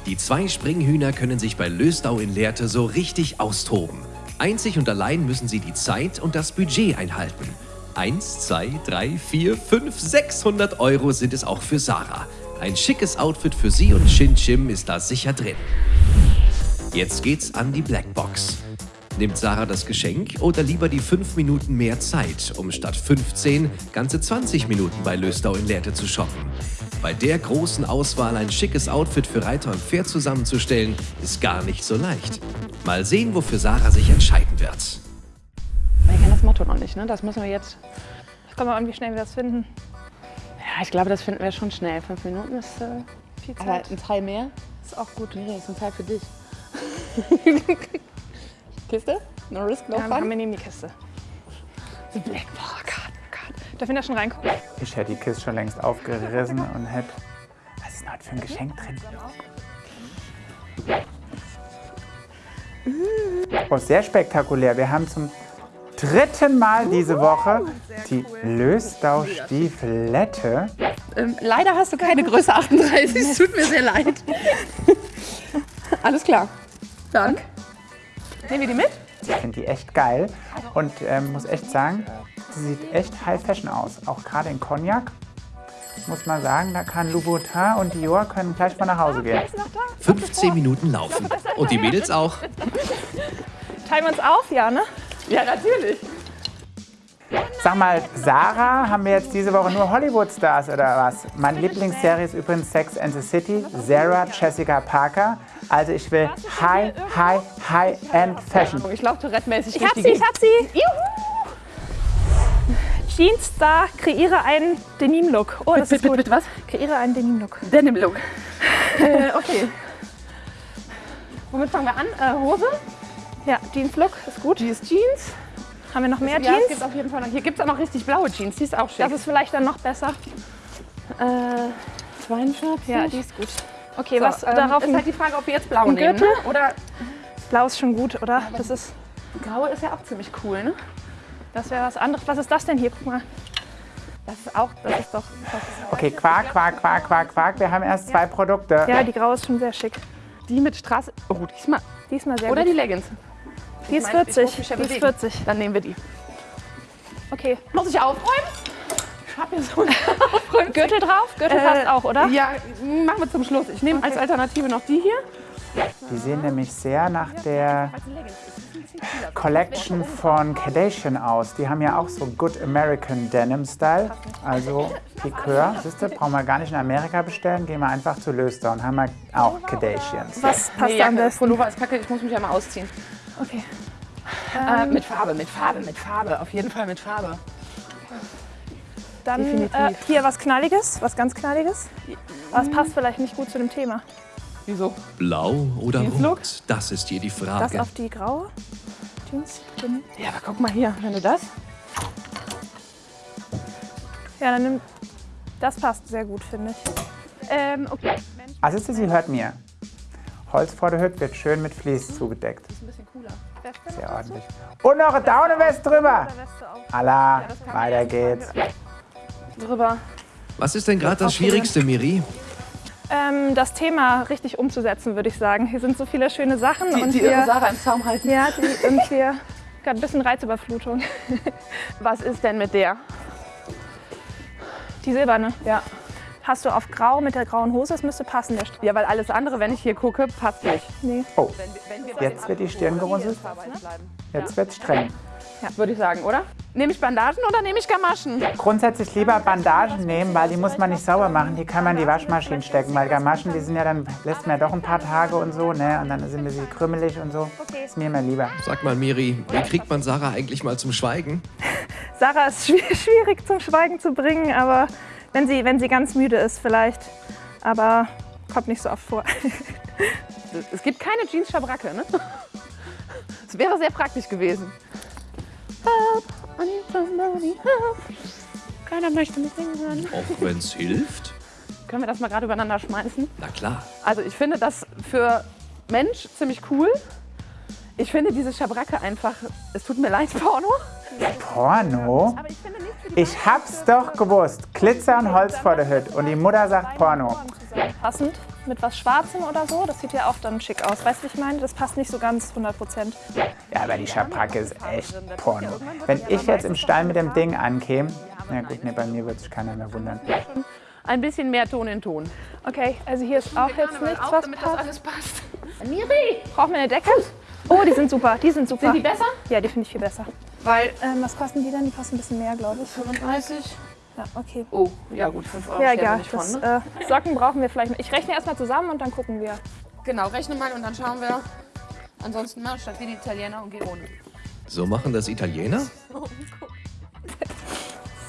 Die zwei Springhühner können sich bei Lösdau in Lehrte so richtig austoben. Einzig und allein müssen sie die Zeit und das Budget einhalten. Eins, zwei, drei, vier, fünf, 600 Euro sind es auch für Sarah. Ein schickes Outfit für sie und Shin Chim ist da sicher drin. Jetzt geht's an die Blackbox. Nimmt Sarah das Geschenk oder lieber die 5 Minuten mehr Zeit, um statt 15 ganze 20 Minuten bei Lösdau in Lehrte zu shoppen? Bei der großen Auswahl ein schickes Outfit für Reiter und Pferd zusammenzustellen, ist gar nicht so leicht. Mal sehen, wofür Sarah sich entscheiden wird. Wir kennen das Motto noch nicht, ne? Das müssen wir jetzt. Ich komme mal irgendwie schnell wir das finden. Ja, ich glaube, das finden wir schon schnell. Fünf Minuten ist äh, Viel aber Zeit. ein Teil mehr. ist auch gut. Nee, ist ein Teil für dich. [LAUGHS] Kiste? No risk, no Ja, haben fun. wir nehmen die Kiste. The Black Box. Gott, Gott. Darf ich da schon reingucken? Ich hätte die Kiste schon längst aufgerissen und hätte... Was ist denn heute für ein Geschenk drin? Oh, sehr spektakulär. Wir haben zum dritten Mal diese Woche die Lösdau-Stiefelette. Ähm, leider hast du keine Größe 38. Es tut mir sehr leid. [LAUGHS] Alles klar. Dann nehmen wir die mit. Ich finde die echt geil und ähm, muss echt sagen, sie sieht echt High Fashion aus. Auch gerade in Cognac muss man sagen, da kann Louboutin und Dior können gleich mal nach Hause gehen. 15 Minuten laufen. Und die Mädels auch. Teilen wir uns auf, ja, ne? Ja, natürlich. Sag mal, Sarah, haben wir jetzt diese Woche nur Hollywood-Stars oder was? Meine Lieblingsserie ist übrigens Sex and the City, Sarah Jessica Parker. Also ich will High, High, High-End Fashion. Ich laufe Tourette-mäßig Ich hab sie, ich hab sie. Juhu! Jeans-Star, kreiere einen Denim-Look. Oh, das Bitte, ist bitte, gut. bitte, was? Kreiere einen Denim-Look. Denim-Look. äh, okay. Womit fangen wir an? Äh, Hose? Ja, Jeans-Look ist gut. Die ist Jeans. Haben wir noch mehr Ja, es Jeans? gibt auf jeden Fall noch. Hier gibt es auch noch richtig blaue Jeans. Die ist auch schick. Das ist vielleicht dann noch besser. äh, 42. Ja, die ist gut. Okay, So, was ähm, darauf? ist halt die Frage, ob wir jetzt blau nehmen. Gürtel? Ne? Oder Blau ist schon gut, oder? Das ist, grau ist ja auch ziemlich cool, ne? das wäre was anderes. Was ist das denn hier? Guck mal. Das ist auch, das ist doch. Das ist Okay, Quark, Quark, Quark, Quark, Quark. Wir haben erst zwei Produkte. Ja, die graue ist schon sehr schick. die mit Straße. Oh, diesmal. Diesmal sehr Oder gut. die Leggings. Die ist meine, ich 40. muss mich ja Die ist bewegen. 40. Dann nehmen wir die. Okay. Muss ich aufräumen? Ich hab hier so einen [LAUGHS] Gürtel drauf? Gürtel Äh, passt auch, oder? Ja, machen wir zum Schluss. Ich nehme als Alternative noch die hier. Die sehen nämlich sehr nach der Collection von Kardashian aus. Die haben ja auch so Good American Denim Style. Also Piqueur. Siehst du, brauchen wir gar nicht in Amerika bestellen. Gehen wir einfach zu Löster und haben wir auch Kardashians. Was passt Nee, Jacke, besten? Pullover ist kacke, ich muss mich ja mal ausziehen. Okay. Äh, mit Farbe, mit Farbe, mit Farbe. Auf jeden Fall mit Farbe. Dann äh, hier was Knalliges, was ganz Knalliges. Aber es passt vielleicht nicht gut zu dem Thema. Wieso? Blau oder rot? Das ist hier die Das Frage. auf die graue Jeans. Ja, aber guck mal hier, wenn du das. Ja, dann nimm. Das passt sehr gut, finde ich. Ähm, okay. Also sie hört mir. Holz vor der Hütte wird schön mit Vlies zugedeckt. Ist ein bisschen cooler. Sehr ordentlich. Und noch eine Daunenwest drüber. Weste. Allah, weiter geht's. Drüber. Was ist denn gerade das Schwierigste, Miri? Ähm, das Thema richtig umzusetzen, würde ich sagen. Hier sind so viele schöne Sachen Die, und die wir, Sarah im Zaum halten. ja, die, und wir gerade ein bisschen Reizüberflutung. [LAUGHS] Was ist denn mit der? Die silberne. Ja. Hast du auf grau mit der grauen Hose, das müsste passen. Ja, weil alles andere, wenn ich hier gucke, passt nicht. Nee. Oh, jetzt wird die Stirn gerunzelt. Jetzt wird's streng. Ja, würde ich sagen, oder? Nehme ich Bandagen oder nehme ich Gamaschen? Grundsätzlich lieber Bandagen nehmen, weil die muss man nicht sauber machen. Die kann man in die Waschmaschine stecken, weil Gamaschen, die sind ja dann, lässt man ja doch ein paar Tage und so, ne? Und dann sind sie krümelig und so. Ist mir immer lieber. Sag mal, Miri, wie kriegt man Sarah eigentlich mal zum Schweigen? [LAUGHS] Sarah ist schwi- [LAUGHS] schwierig zum Schweigen zu bringen, aber wenn sie, wenn sie ganz müde ist vielleicht. Aber kommt nicht so oft vor. [LAUGHS] Es gibt keine Jeans-Schabracke, ne? [LAUGHS] Das wäre sehr praktisch gewesen. Help, I need somebody help. Keiner möchte mich singen. Auch wenn's hilft? Können wir das mal gerade übereinander schmeißen? Na klar. Also ich finde das für Mensch ziemlich cool. Ich finde diese Schabracke einfach, es tut mir leid, Porno. Porno? Aber ich finde Ich hab's doch gewusst. Glitzer und Holz vor der Hütte. Und die Mutter sagt Porno. Passend mit was Schwarzem oder so, das sieht ja auch dann schick aus. Weißt du, wie ich meine? Das passt nicht so ganz 100 Prozent. Ja, aber die Schabracke ist echt Porno. Wenn ich jetzt im Stall mit dem Ding ankäme, na gut, nee, bei mir wird sich keiner mehr wundern. ein bisschen mehr Ton in Ton. Okay, also hier ist auch jetzt nichts, was passt. alles passt. Miri! Brauchen wir eine Decke? Oh, die sind super, die sind super. Sind die besser? Ja, die finde ich viel besser. Weil Ähm, was kosten die denn? Die kosten ein bisschen mehr, glaube ich. 35. Ja, okay. Oh, ja gut, 5 Euro. Ja, egal. nicht von, Das, ne? äh, Socken brauchen wir vielleicht. Ich rechne erstmal zusammen und dann gucken wir. Genau, rechne mal und dann schauen wir. Ansonsten mal statt wie die Italiener und geh ohne. So machen das Italiener?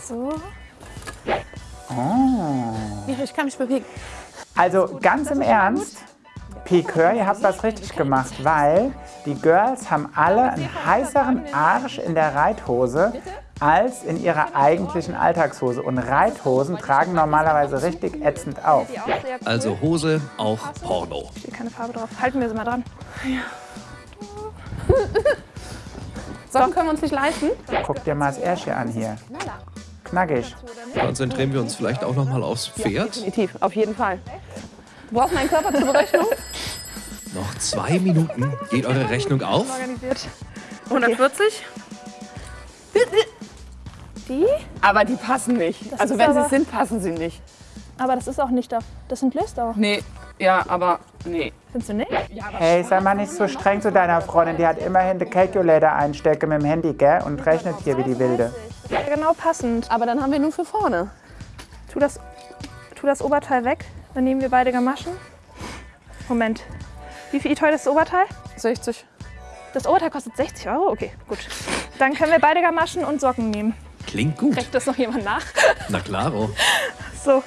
So. Miri, ich kann mich bewegen. Also ganz im Ernst, Pikeur, ihr habt was richtig gemacht, weil die Girls haben alle einen heißeren Arsch in der Reithose als in ihrer eigentlichen Alltagshose. Und Reithosen tragen normalerweise richtig ätzend auf. Also Hose, auch Porno. Steht keine Farbe drauf. Halten wir sie mal dran. Socken können wir uns nicht leisten. Guck dir mal das Ärschchen an hier. Knackig. Konzentrieren wir uns vielleicht auch noch mal aufs Pferd? Definitiv, auf jeden Fall. Du brauchst meinen Körper zur Berechnung. [LAUGHS] Noch zwei Minuten. Geht eure Rechnung auf? Organisiert. 140. Die? Aber die passen nicht. also ist wenn sie aber- es sind, passen sie nicht. Aber das ist auch nicht da. Das sind Löstau. Nee, ja, aber nee. Findest du nicht? Hey, sei mal nicht so streng zu deiner Freundin. Die hat immerhin den Calculator einstecken mit dem Handy, gell? Und rechnet hier wie die Wilde. Ja, genau passend. Aber dann haben wir nur für vorne. Tu das, tu das Oberteil weg. Dann nehmen wir beide Gamaschen. Moment. Wie viel teuer ist das Oberteil? 60. Das Oberteil kostet 60 Euro? Okay, gut. Dann können wir beide Gamaschen und Socken nehmen. Klingt gut. Rechnet das noch jemand nach? Na klaro. So.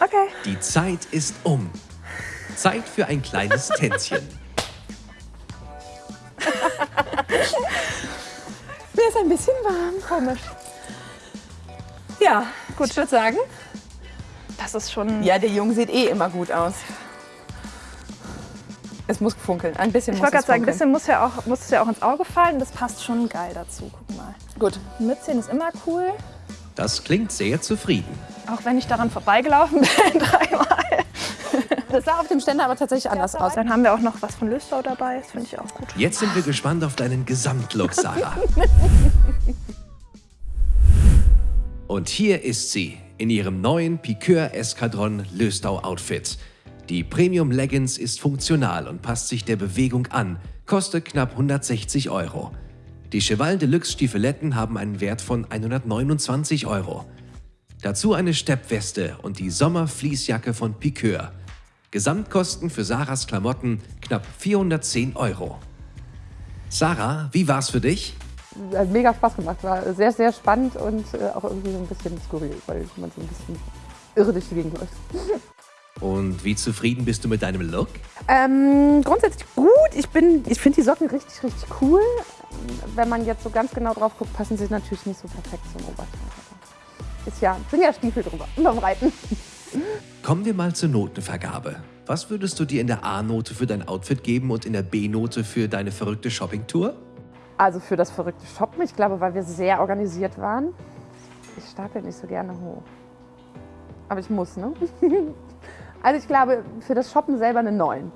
Okay. Die Zeit ist um. Zeit für ein kleines [LAUGHS] Tänzchen. Mir ist ein bisschen warm. Komisch. Ja, gut. Ich würde sagen, Das ist schon. ja, der Junge sieht eh immer gut aus. Es muss funkeln. Ein bisschen Ich muss wollte es gerade sagen, ein bisschen muss, ja auch, muss es ja auch ins Auge fallen. Das passt schon geil dazu. Guck mal. Gut. Ein Mützchen ist immer cool. Das klingt sehr zufrieden. Auch wenn ich daran vorbeigelaufen [LAUGHS] bin dreimal. Das sah auf dem Ständer aber tatsächlich anders aus. Dann haben wir auch noch was von Löstau dabei. Das finde ich auch gut. Jetzt sind wir gespannt auf deinen Gesamtlook, Sarah. [LAUGHS] Und hier ist sie in ihrem neuen Piqueur Eskadron Löstau Outfit. Die Premium Leggings ist funktional und passt sich der Bewegung an, kostet knapp 160 Euro. Die Cheval Deluxe Stiefeletten haben einen Wert von 129 Euro. Dazu eine Steppweste und die Sommerfließjacke von Piqueur. Gesamtkosten für Sarahs Klamotten knapp 410 Euro. Sarah, wie war's für dich? Hat mega Spaß gemacht. War sehr, sehr spannend und äh, auch irgendwie so ein bisschen skurril, weil man so ein bisschen irre durch die Gegend läuft. [LAUGHS] Und wie zufrieden bist du mit deinem Look? Ähm, grundsätzlich gut. Ich, bin- ich finde die Socken richtig, richtig cool. Wenn man jetzt so ganz genau drauf guckt, passen sie natürlich nicht so perfekt zum Oberteil. Ist ja, sind ja Stiefel drüber beim Reiten. [LAUGHS] Kommen wir mal zur Notenvergabe. Was würdest du dir in der A-Note für dein Outfit geben und in der B-Note für deine verrückte Shoppingtour? Also für das verrückte Shoppen, ich glaube, weil wir sehr organisiert waren. Ich stapel nicht so gerne hoch. Aber ich muss, ne? [LAUGHS] Also ich glaube, für das Shoppen selber eine 9.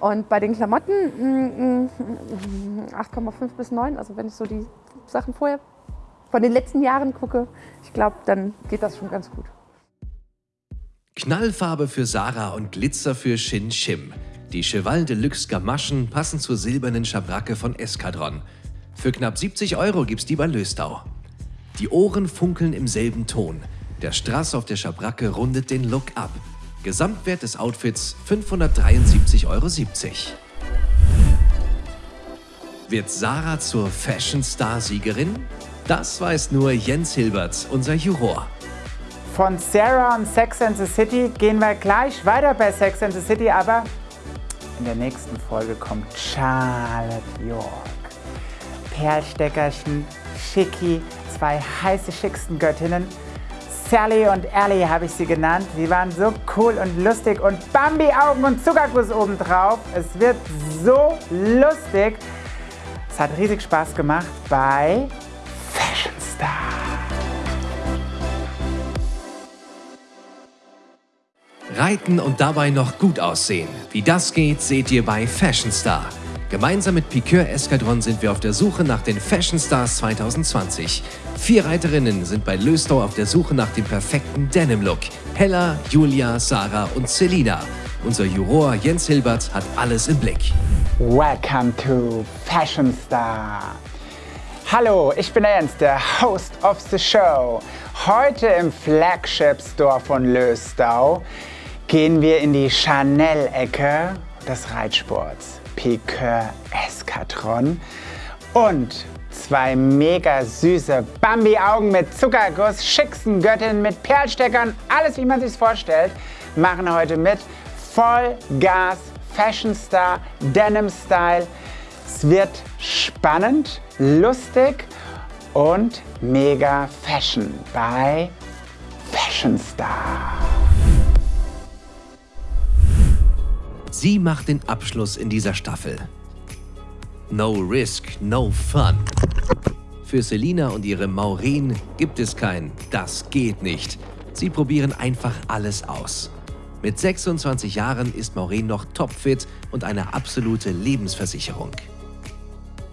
Und bei den Klamotten mm, mm, 8,5 bis 9. Also wenn ich so die Sachen vorher von den letzten Jahren gucke, ich glaube, dann geht das schon ganz gut. Knallfarbe für Sarah und Glitzer für Shin Shim. Die Cheval Deluxe Gamaschen passen zur silbernen Schabracke von Eskadron. Für knapp 70 Euro gibt's die bei Löstau. Die Ohren funkeln im selben Ton. Der Strass auf der Schabracke rundet den Look ab. Gesamtwert des Outfits 573,70 Euro. Wird Sarah zur Fashion Star Siegerin? Das weiß nur Jens Hilbert, unser Juror. Von Sarah und Sex and the City gehen wir gleich weiter bei Sex and the City, aber in der nächsten Folge kommt Charlotte York. Perlsteckerchen, Schicki, zwei heiße, schicksten Göttinnen. Sally und Ellie habe ich sie genannt. Sie waren so cool und lustig und Bambi-Augen und Zuckerguss obendrauf. Es wird so lustig. Es hat riesig Spaß gemacht bei Fashion Star. Reiten und dabei noch gut aussehen. Wie das geht, seht ihr bei Fashion Star. Gemeinsam mit Piqueur Eskadron sind wir auf der Suche nach den Fashion Stars 2020. Vier Reiterinnen sind bei Löstau auf der Suche nach dem perfekten Denim-Look. Hella, Julia, Sarah und Selina. Unser Juror Jens Hilbert hat alles im Blick. Welcome to Fashion Star. Hallo, ich bin Jens, der Host of the Show. Heute im Flagship Store von Löstau gehen wir in die Chanel-Ecke des Reitsports. Piqueur Eskadron und zwei mega süße Bambi-Augen mit Zuckerguss, schicksten Göttinnen mit Perlsteckern, alles wie man sich vorstellt, machen heute mit. Vollgas, Fashion Star, Denim Style. Es wird spannend, lustig und mega Fashion bei Fashion Star. Sie macht den Abschluss in dieser Staffel. No risk, no fun. Für Selina und ihre Maureen gibt es kein Das geht nicht. Sie probieren einfach alles aus. Mit 26 Jahren ist Maureen noch topfit und eine absolute Lebensversicherung.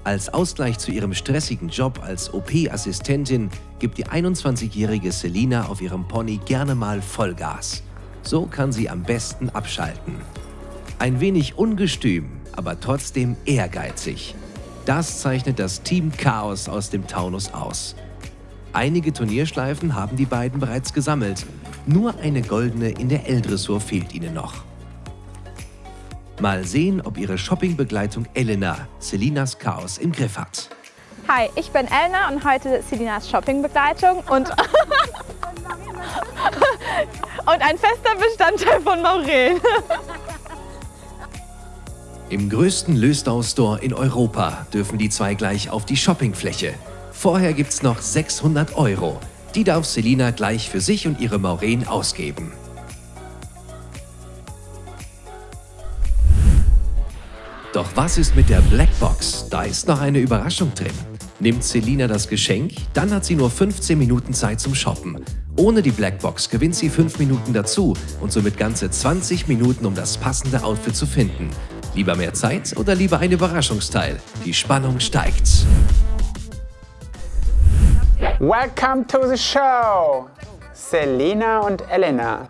Als Ausgleich zu ihrem stressigen Job als OP-Assistentin gibt die 21-jährige Selina auf ihrem Pony gerne mal Vollgas. So kann sie am besten abschalten. Ein wenig ungestüm, aber trotzdem ehrgeizig. Das zeichnet das Team Chaos aus dem Taunus aus. Einige Turnierschleifen haben die beiden bereits gesammelt. Nur eine goldene in der L-Dressur fehlt ihnen noch. Mal sehen, ob ihre Shoppingbegleitung Elena Selinas Chaos im Griff hat. Hi, ich bin Elna und heute Selinas Shoppingbegleitung und, [LAUGHS] und ein fester Bestandteil von Maureen. [LAUGHS] Im größten Löstau-Store in Europa dürfen die zwei gleich auf die Shoppingfläche. Vorher gibt's noch 600 Euro. Die darf Selina gleich für sich und ihre Maureen ausgeben. Doch was ist mit der Blackbox? Da ist noch eine Überraschung drin. Nimmt Selina das Geschenk, dann hat sie nur 15 Minuten Zeit zum Shoppen. Ohne die Blackbox gewinnt sie 5 Minuten dazu und somit ganze 20 Minuten, um das passende Outfit zu finden. Lieber mehr Zeit oder lieber ein Überraschungsteil? Die Spannung steigt. Welcome to the show! Selina und Elena.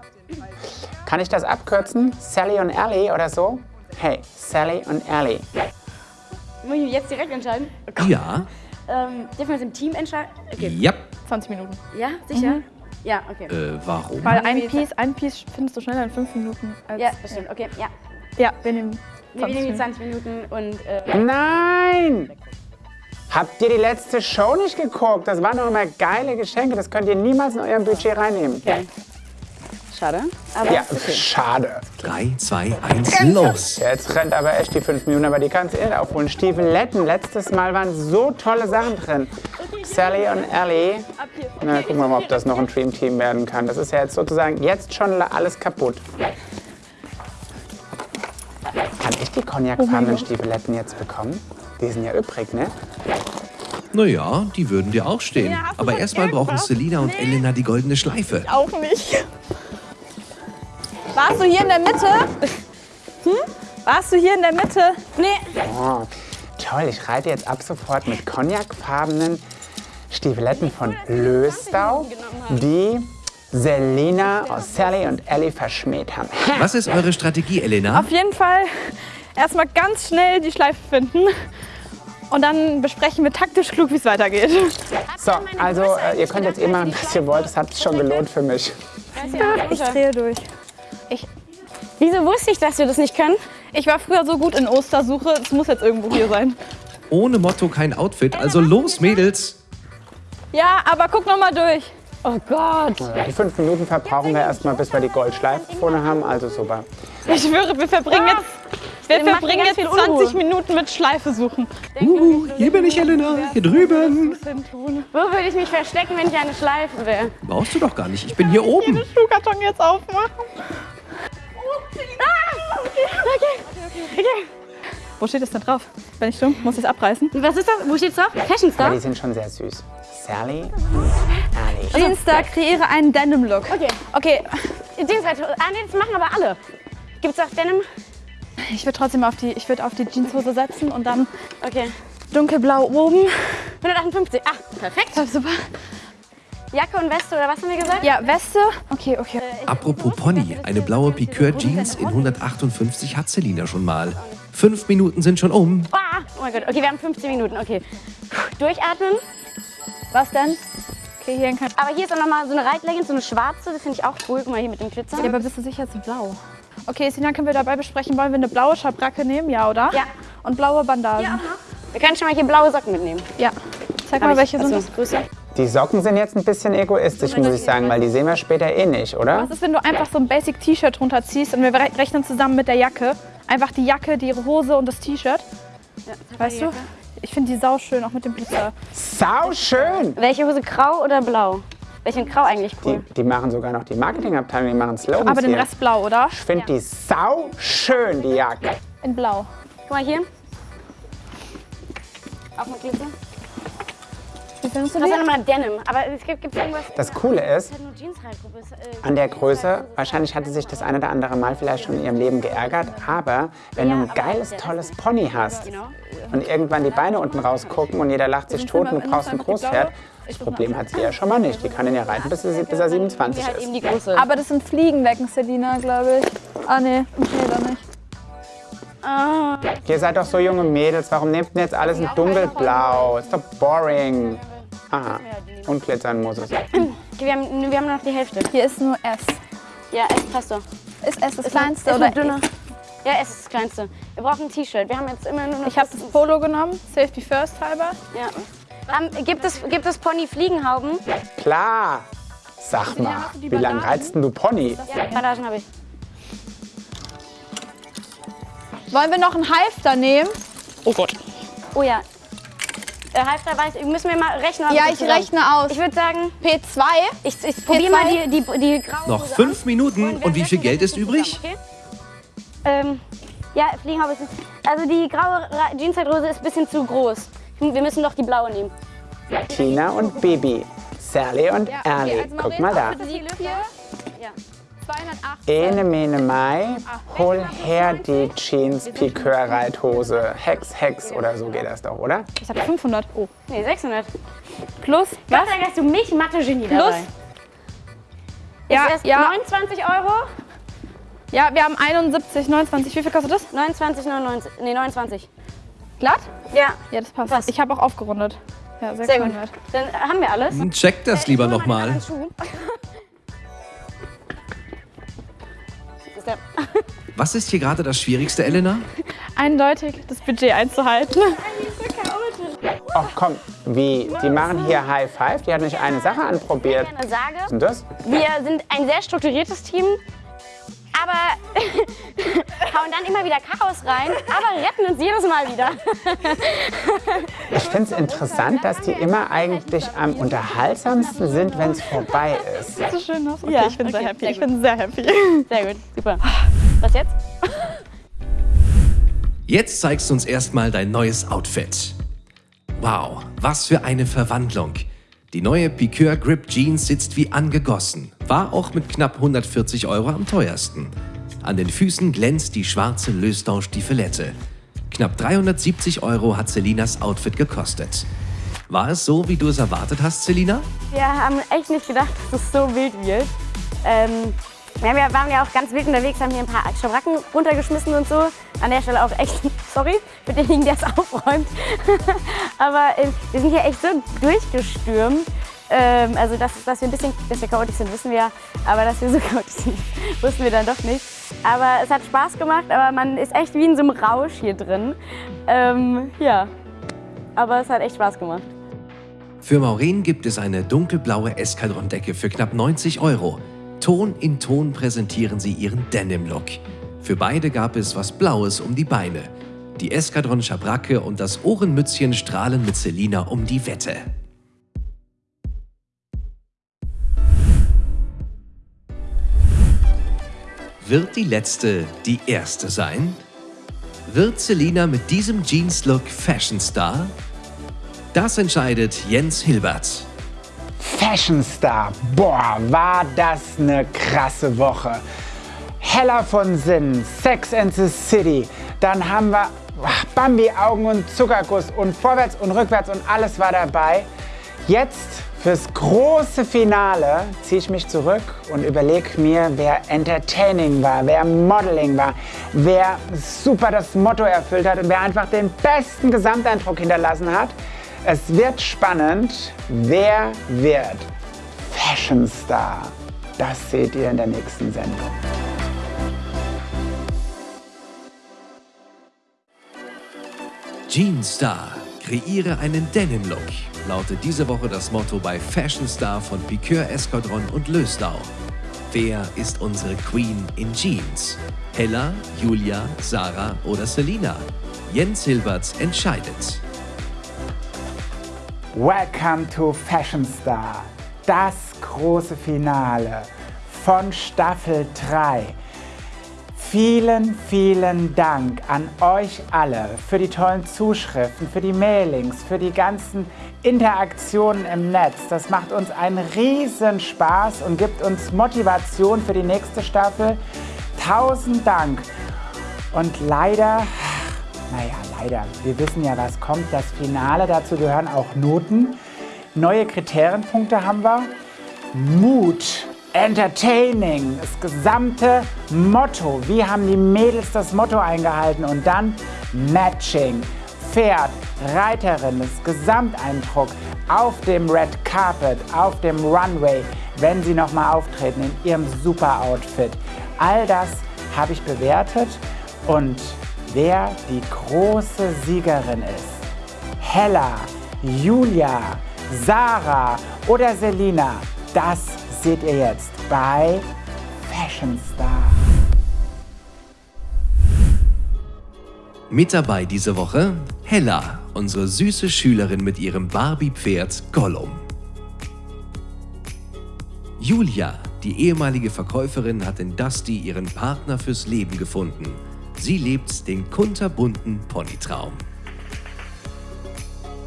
Kann ich das abkürzen? Sally und Ellie oder so? Hey, Sally und Ellie. Muss ich mich jetzt direkt entscheiden? Ja, Ähm, dürfen wir uns im Team entscheiden? Okay. ja. 20 Minuten. Ja, sicher? Ja, okay. Äh, warum? Weil ein Piece, ein Piece findest du schneller in 5 Minuten. Als, ja, das stimmt. Okay, ja. Ja, wir nehmen Wir 20 nehmen die Minuten. 20 Minuten und äh, Nein! Habt ihr die letzte Show nicht geguckt? Das waren doch immer geile Geschenke. Das könnt ihr niemals in eurem Budget reinnehmen. schade. Aber Ja, okay. schade. 3, 2, 1, los! Jetzt rennt aber echt die fünf Minuten, aber die kannst du eh aufholen. Stiefeletten, letztes Mal waren so tolle Sachen drin. Sally und Ellie. Na, gucken wir mal, ob das noch ein Dream Team werden kann. Das ist ja jetzt sozusagen jetzt schon alles kaputt. Kann ich die cognacfarbenen Stiefeletten jetzt bekommen? Die sind ja übrig, ne? Naja, die würden dir auch stehen. Ja, Aber erstmal brauchen? Selina und Elena die goldene Schleife. Auch nicht. Warst du hier in der Mitte? Hm? Warst du hier in der Mitte? Nee. Oh, toll, ich reite jetzt ab sofort mit cognacfarbenen Stiefeletten von Löstau, die Selina, oh, Sally und Ellie verschmäht haben. Was ist eure Strategie, Elena? Auf jeden Fall erstmal ganz schnell die Schleife finden Und dann besprechen wir taktisch klug, wie es weitergeht. So, also äh, ihr könnt jetzt eh machen, was ihr wollt. Das hat sich schon gelohnt für mich. Ich drehe durch. Wieso wusste ich, dass wir das nicht können? Ich war früher so gut in Ostersuche, es muss jetzt irgendwo hier sein. Ohne Motto kein Outfit, also los Mädels! Ja, aber guck noch mal durch. Oh Gott. Die fünf Minuten verbrauchen wir erstmal, bis wir die Goldschleife vorne haben. Also super. Ich schwöre, wir verbringen jetzt, wir verbringen jetzt viel 20 Unruhe. Minuten mit Schleife suchen. Uh, hier bin ich, Elena, hier drüben. Wo würde ich mich verstecken, wenn ich eine Schleife wäre? Brauchst du doch gar nicht, ich bin hier oben. Schuhkarton jetzt aufmachen. Wo steht es denn drauf? Bin ich dumm? Muss ich es abreißen? Was ist das? Wo steht's drauf? Fashion Aber Star? die sind schon sehr süß. Sally und Ali. Jeanstar, kreiere einen Denim-Look. Okay. Okay, Jeansweit. Ah, nee, das machen aber alle. Gibt's auch Denim? ich würde trotzdem auf die, ich würd auf die Jeanshose setzen und dann Okay. dunkelblau oben. 158. Ah, perfekt. Super. Jacke und Weste oder was haben wir gesagt? Ja, Weste. Okay, okay. Apropos Pony, eine blaue Piqueur-Jeans in 158 hat Selina schon mal. Fünf Minuten sind schon um. Ah, oh mein Gott. Okay, wir haben 15 Minuten. Okay. Durchatmen. Was denn? Okay, hier kein. Aber hier ist auch noch mal so eine Reitleggings, so eine schwarze. Das finde ich auch cool. Guck mal hier mit dem Glitzer. Ja, aber bist du sicher, ist blau? Okay, Sina, können wir dabei besprechen, wollen wir eine blaue Schabracke nehmen? Ja, oder? Ja. Und blaue Bandagen? Wir können schon mal hier blaue Socken mitnehmen. Ja. Zeig Hab mal, ich. welche sind das? Größe. Die Socken sind jetzt ein bisschen egoistisch, muss ich sagen, weil die sehen wir später eh nicht, oder? Was ist, wenn du einfach so ein Basic-T-Shirt drunter ziehst und wir re- rechnen zusammen mit der Jacke? Einfach die Jacke, die Hose und das T-Shirt. Weißt du? Ich finde die sau schön, auch mit dem Blitzer. Sau schön! Welche Hose, grau oder blau? Welche in grau eigentlich Die, cool? die machen sogar noch die Marketingabteilung, die machen Slogans Aber den hier. Rest blau, oder? Ich finde die sau schön, die Jacke. In blau. Guck mal hier. Auch mit Glitzer. Wie findest du Das ist die? nochmal Denim. Aber es gibt, gibt irgendwas. Das Coole ist, äh, an der Größe, wahrscheinlich hatte sich das eine oder andere Mal vielleicht schon in ihrem Leben geärgert, aber wenn du ein geiles, tolles Pony hast und irgendwann die Beine unten rausgucken und jeder lacht sich tot und du brauchst ein Großpferd, das Problem hat sie ja schon mal nicht. Die kann ihn ja reiten, bis, sie, bis er 27 Hier halt ist. Aber das sind Fliegendecken, Selina, glaube ich. Ah, nee. Nee, da nicht. Ah, Ihr seid doch so junge Mädels, warum nehmt ihr jetzt alles in dunkelblau? Ist doch boring. Aha, und glitzern muss es. okay, wir, haben, wir haben noch die Hälfte. Hier ist nur S. Ja, es passt doch. Ist S das Ist kleinste ist oder eine dünne? Ja, es ist das kleinste. Wir brauchen ein T-Shirt. Wir haben jetzt immer nur noch. Ich habe das Polo genommen, Safety First halber. Ja. Ähm, gibt, es, gibt es Pony Fliegenhauben? Klar. Sag mal, wie lange reizt denn du Pony? Ja, Bandagen habe ich. Wollen wir noch einen Halfter nehmen? Oh Gott. Oh ja. Äh, Halfter weiß, müssen wir mal rechnen. Ja, ich zusammen- rechne aus. Ich würde sagen, P2. ich, ich probiere mal die, die, die graue Noch fünf. Minuten und wie viel Geld ist übrig? Zusammen, okay? ähm, ja, Fliegenhaube ist. Also die graue Ra- Jeanshose ist ein bisschen zu groß. Wir müssen doch die blaue nehmen. Tina und Bibi. Sally und Erli. Guck mal da. Ene, mene, mai. Hol her die Jeans Piqueur Reithose. Hex, Hex oder so geht das doch, oder? Ich hatte 500. Oh. Nee, 600. Plus, Was? Gott sei Dank hast du mich Mathe-Genie Plus? dabei. Ja, ist erst ja. 29 Euro? Ja, wir haben 71, 29. Wie viel kostet das? 29, 99. Nee, 29. Glatt? Ja, Ja, das passt. Was? Ich habe auch aufgerundet. Ja, sehr gut. 600. Dann äh, haben wir alles. Check das lieber nochmal. [LAUGHS] Der. Was ist hier gerade das Schwierigste, Elena? Eindeutig das Budget einzuhalten. Ach komm, wie? Die machen hier High Five. Die hat nicht eine Sache anprobiert. Was ist denn das? wir sind ein sehr strukturiertes Team, aber [LAUGHS] hauen dann immer wieder Chaos rein, aber retten uns jedes Mal wieder. Ich finde es interessant, dass die immer eigentlich am unterhaltsamsten sind, wenn es vorbei ist. So schön aus. Okay, Ja, ich bin sehr okay, happy. sehr ich gut. bin sehr happy. Sehr gut, super. Was jetzt? Jetzt zeigst du uns erstmal dein neues Outfit. Wow, was für eine Verwandlung. Die neue Piqueur Grip Jeans sitzt wie angegossen. War auch mit knapp 140 Euro am teuersten. An den Füßen glänzt die schwarze Löstau-Stiefelette. Knapp 370 Euro hat Selinas Outfit gekostet. War es so, wie du es erwartet hast, Selina? Wir haben echt nicht gedacht, dass es so wild wird. Ähm, Ja, wir waren ja auch ganz wild unterwegs, haben hier ein paar Schabracken runtergeschmissen und so. An der Stelle auch echt, [LAUGHS] sorry für denjenigen, der es aufräumt. [LAUGHS] Aber äh, wir sind hier echt so durchgestürmt. Ähm, also, dass, dass wir ein bisschen dass wir chaotisch sind, wissen wir. Aber dass wir so [LAUGHS] chaotisch sind, wussten wir dann doch nicht. Aber es hat Spaß gemacht, aber man ist echt wie in so einem Rausch hier drin. Ähm, ja, aber es hat echt Spaß gemacht. Für Maureen gibt es eine dunkelblaue Eskadron-Decke für knapp 90 Euro. Ton in Ton präsentieren sie ihren Denim-Look. Für beide gab es was Blaues um die Beine. Die Eskadron Schabracke und das Ohrenmützchen strahlen mit Selina um die Wette. Wird die letzte die erste sein? Wird Selina mit diesem Jeans-Look Fashion Star? Das entscheidet Jens Hilbert. Fashion Star. Boah, war das eine krasse Woche. Heller von Sinn, Sex and the City. Dann haben wir Bambi-Augen und Zuckerguss und vorwärts und rückwärts und alles war dabei. Jetzt fürs große Finale ziehe ich mich zurück und überlege mir, wer entertaining war, wer Modeling war, wer super das Motto erfüllt hat und wer einfach den besten Gesamteindruck hinterlassen hat. Es wird spannend. Wer wird Fashion Star? Das seht ihr in der nächsten Sendung. Jeans Star, kreiere einen Denim-Look, lautet diese Woche das Motto bei Fashion Star von Piqueur Escadron und Lösdau. Wer ist unsere Queen in Jeans? Hella, Julia, Sarah oder Selina? Jens Hilberts entscheidet. Welcome to Fashion Star, das große Finale von Staffel 3. Vielen, vielen Dank an euch alle für die tollen Zuschriften, für die Mailings, für die ganzen Interaktionen im Netz. Das macht uns einen riesen Spaß und gibt uns Motivation für die nächste Staffel. Tausend Dank. Und leider, naja, leider, wir wissen ja, was kommt. Das Finale, dazu gehören auch Noten. Neue Kriterienpunkte haben wir. Mut, Entertaining, das gesamte Motto. Wie haben die Mädels das Motto eingehalten? Und dann Matching, Pferd, Reiterin, das Gesamteindruck auf dem Red Carpet, auf dem Runway, wenn sie nochmal auftreten in ihrem super Outfit. All das habe ich bewertet und wer die große Siegerin ist, Hella, Julia, Sarah oder Selina, das seht ihr jetzt bei Fashion Star. Mit dabei diese Woche Hella, unsere süße Schülerin mit ihrem Barbie-Pferd Gollum. Julia, die ehemalige Verkäuferin, hat in Dusty ihren Partner fürs Leben gefunden. Sie lebt den kunterbunten Ponytraum.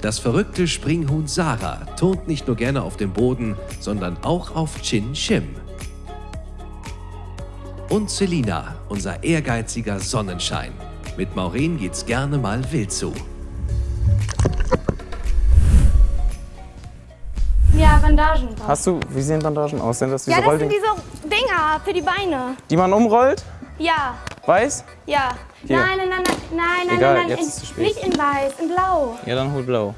Das verrückte Springhuhn Sarah turnt nicht nur gerne auf dem Boden, sondern auch auf Chin Shim. Und Selina, unser ehrgeiziger Sonnenschein. Mit Maureen geht's gerne mal wild zu. Ja, Bandagen. drauf. Hast du, wie sehen Bandagen aus? Sind das diese Ja, das sind diese Dinger für die Beine. die man umrollt? Ja, Weiß? ja. Hier. Nein, nein, nein, nein, nein, nein, Egal, nein, nein. jetzt in, ist zu spät. Nicht in weiß, in blau. Ja, dann hol blau.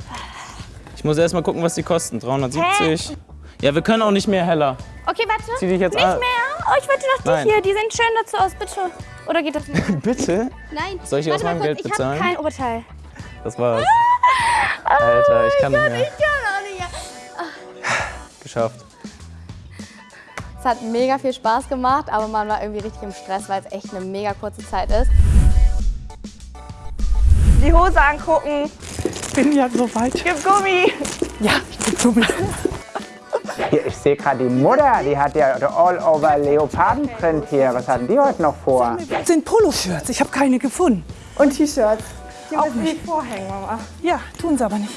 Ich muss erst mal gucken, was die kosten. 370. Ja, wir können auch nicht mehr heller. Okay, warte. Zieh dich jetzt nicht an. mehr? Oh, ich wollte noch die Nein. hier. Die sehen schön dazu aus, bitte. Oder geht das nicht? [LAUGHS] Bitte? Nein. Soll ich aus meinem kurz, Geld ich bezahlen? Ich habe kein Oberteil. Das war's. [LAUGHS] Alter, ich kann nicht mehr. Ich kann auch nicht mehr. Geschafft. Es hat mega viel Spaß gemacht, aber man war irgendwie richtig im Stress, weil es echt eine mega kurze Zeit ist. Die Hose angucken. Bin ja so weit. Gib Gummi. Ja, ich bin Gummi. Hier, ich sehe gerade die Mutter, die hat ja all-over Leopardenprint hier. Was hatten die heute noch vor? Das sind Poloshirts. Ich habe keine gefunden. Und T-Shirts. Die Auch nicht. die vorhängen, Mama. Ja, tun sie aber nicht.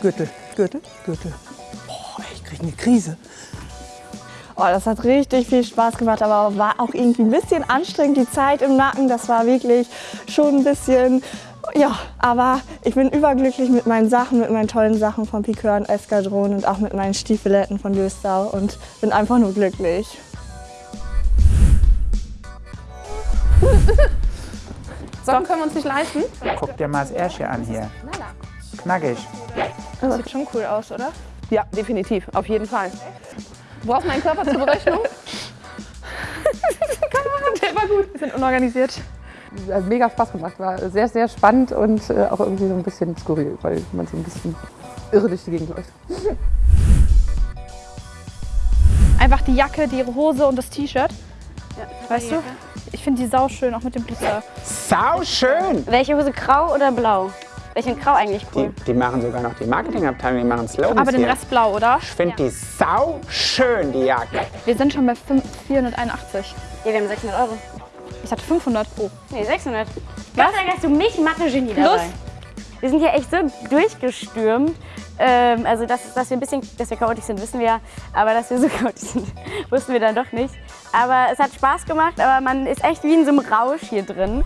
Gürtel, Gürtel, Gürtel. Boah, ich krieg eine Krise. Oh, das hat richtig viel Spaß gemacht, aber war auch irgendwie ein bisschen anstrengend, die Zeit im Nacken. Das war wirklich schon ein bisschen, ja, aber ich bin überglücklich mit meinen Sachen, mit meinen tollen Sachen von Piqueur und Eskadron und auch mit meinen Stiefeletten von Löstau und bin einfach nur glücklich. Socken können wir uns nicht leisten. Guck dir mal das Ärschchen an hier. Knackig. Das sieht schon cool aus, oder? Ja, definitiv. Auf jeden Fall. Du brauchst meinen Körper zur Berechnung? [LAUGHS] Der war gut. Wir sind unorganisiert. Hat mega Spaß gemacht. War sehr, sehr spannend und äh, auch irgendwie so ein bisschen skurril, weil man so ein bisschen irre durch die Gegend läuft. [LAUGHS] Einfach die Jacke, die Hose und das T-Shirt. weißt du? Ich finde die sau schön, auch mit dem Blitzer. Sau schön! Welche Hose, grau oder blau? Welche grau eigentlich Die, cool? die machen sogar noch die Marketingabteilung, die machen Slogans Aber den hier. Rest blau, oder? Ich finde die sau schön, die Jacke. Wir sind schon bei 5, 481. Ja, wir haben 600 Euro. Ich hatte 500 pro. Nee, 600. Was? Gott hast du mich Mathe-Genie dabei. Wir sind hier echt so durchgestürmt. Ähm, also, dass, dass wir ein bisschen, dass wir chaotisch sind, wissen wir ja. Aber dass wir so [LAUGHS] chaotisch sind, wussten wir dann doch nicht. Aber es hat Spaß gemacht, aber man ist echt wie in so einem Rausch hier drin.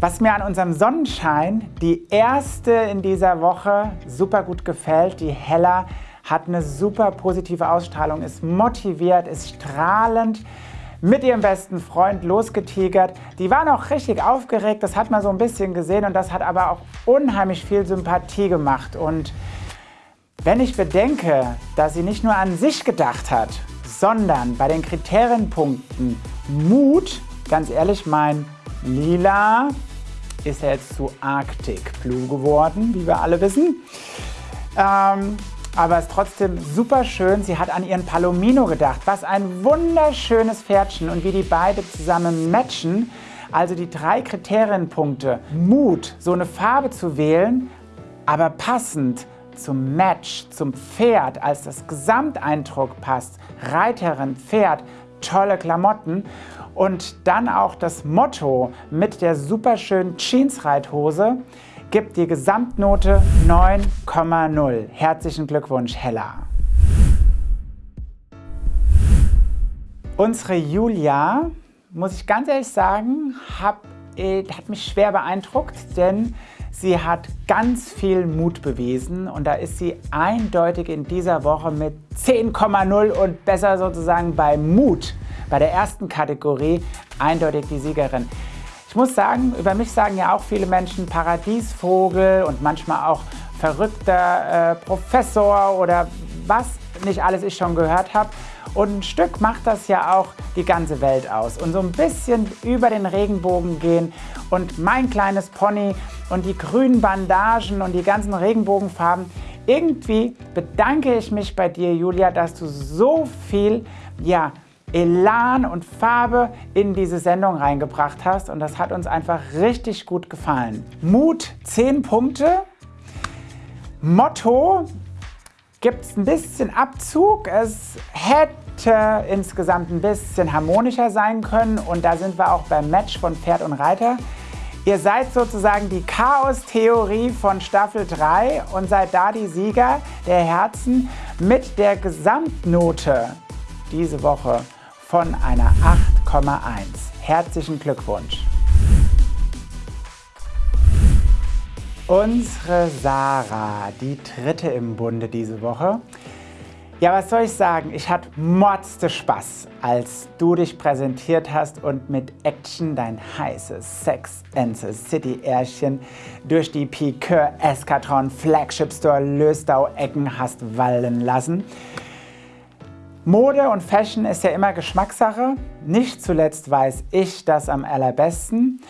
Was mir an unserem Sonnenschein, die erste in dieser Woche, super gut gefällt, die Hella, hat eine super positive Ausstrahlung, ist motiviert, ist strahlend, mit ihrem besten Freund losgetigert. Die waren auch richtig aufgeregt, das hat man so ein bisschen gesehen und das hat aber auch unheimlich viel Sympathie gemacht. Und wenn ich bedenke, dass sie nicht nur an sich gedacht hat, sondern bei den Kriterienpunkten Mut, ganz ehrlich, mein Lila ist ja jetzt zu Arctic Blue geworden, wie wir alle wissen. Ähm, aber ist trotzdem super schön. Sie hat an ihren Palomino gedacht. Was ein wunderschönes Pferdchen und wie die beide zusammen matchen. Also die drei Kriterienpunkte. Mut, so eine Farbe zu wählen, aber passend zum Match, zum Pferd, als das Gesamteindruck passt. Reiterin, Pferd, tolle Klamotten. Und dann auch das Motto mit der superschönen Jeans-Reithose gibt die Gesamtnote 9,0. Herzlichen Glückwunsch, Hella. Unsere Julia, muss ich ganz ehrlich sagen, hab, äh, hat mich schwer beeindruckt, denn sie hat ganz viel Mut bewiesen und da ist sie eindeutig in dieser Woche mit 10,0 und besser sozusagen bei Mut, bei der ersten Kategorie, eindeutig die Siegerin. Ich muss sagen, über mich sagen ja auch viele Menschen Paradiesvogel und manchmal auch verrückter äh, Professor oder was nicht alles ich schon gehört habe. Und ein Stück macht das ja auch die ganze Welt aus. Und so ein bisschen über den Regenbogen gehen und mein kleines Pony und die grünen Bandagen und die ganzen Regenbogenfarben. Irgendwie bedanke ich mich bei dir, Julia, dass du so viel, ja, Elan und Farbe in diese Sendung reingebracht hast und das hat uns einfach richtig gut gefallen. Mut 10 Punkte. Motto gibt es ein bisschen Abzug. Es hätte insgesamt ein bisschen harmonischer sein können und da sind wir auch beim Match von Pferd und Reiter. Ihr seid sozusagen die Chaos-Theorie von Staffel 3 und seid da die Sieger der Herzen mit der Gesamtnote diese Woche von einer 8,1. Herzlichen Glückwunsch. Unsere Sarah, die dritte im Bunde diese Woche. Ja, was soll ich sagen? Ich hatte motzte Spaß, als du dich präsentiert hast und mit Action dein heißes Sex and the City Ärschchen durch die Piqueur Eskatron Flagship Store Löstau-Ecken hast wallen lassen. Mode und Fashion ist ja immer Geschmackssache. Nicht zuletzt weiß ich das am allerbesten.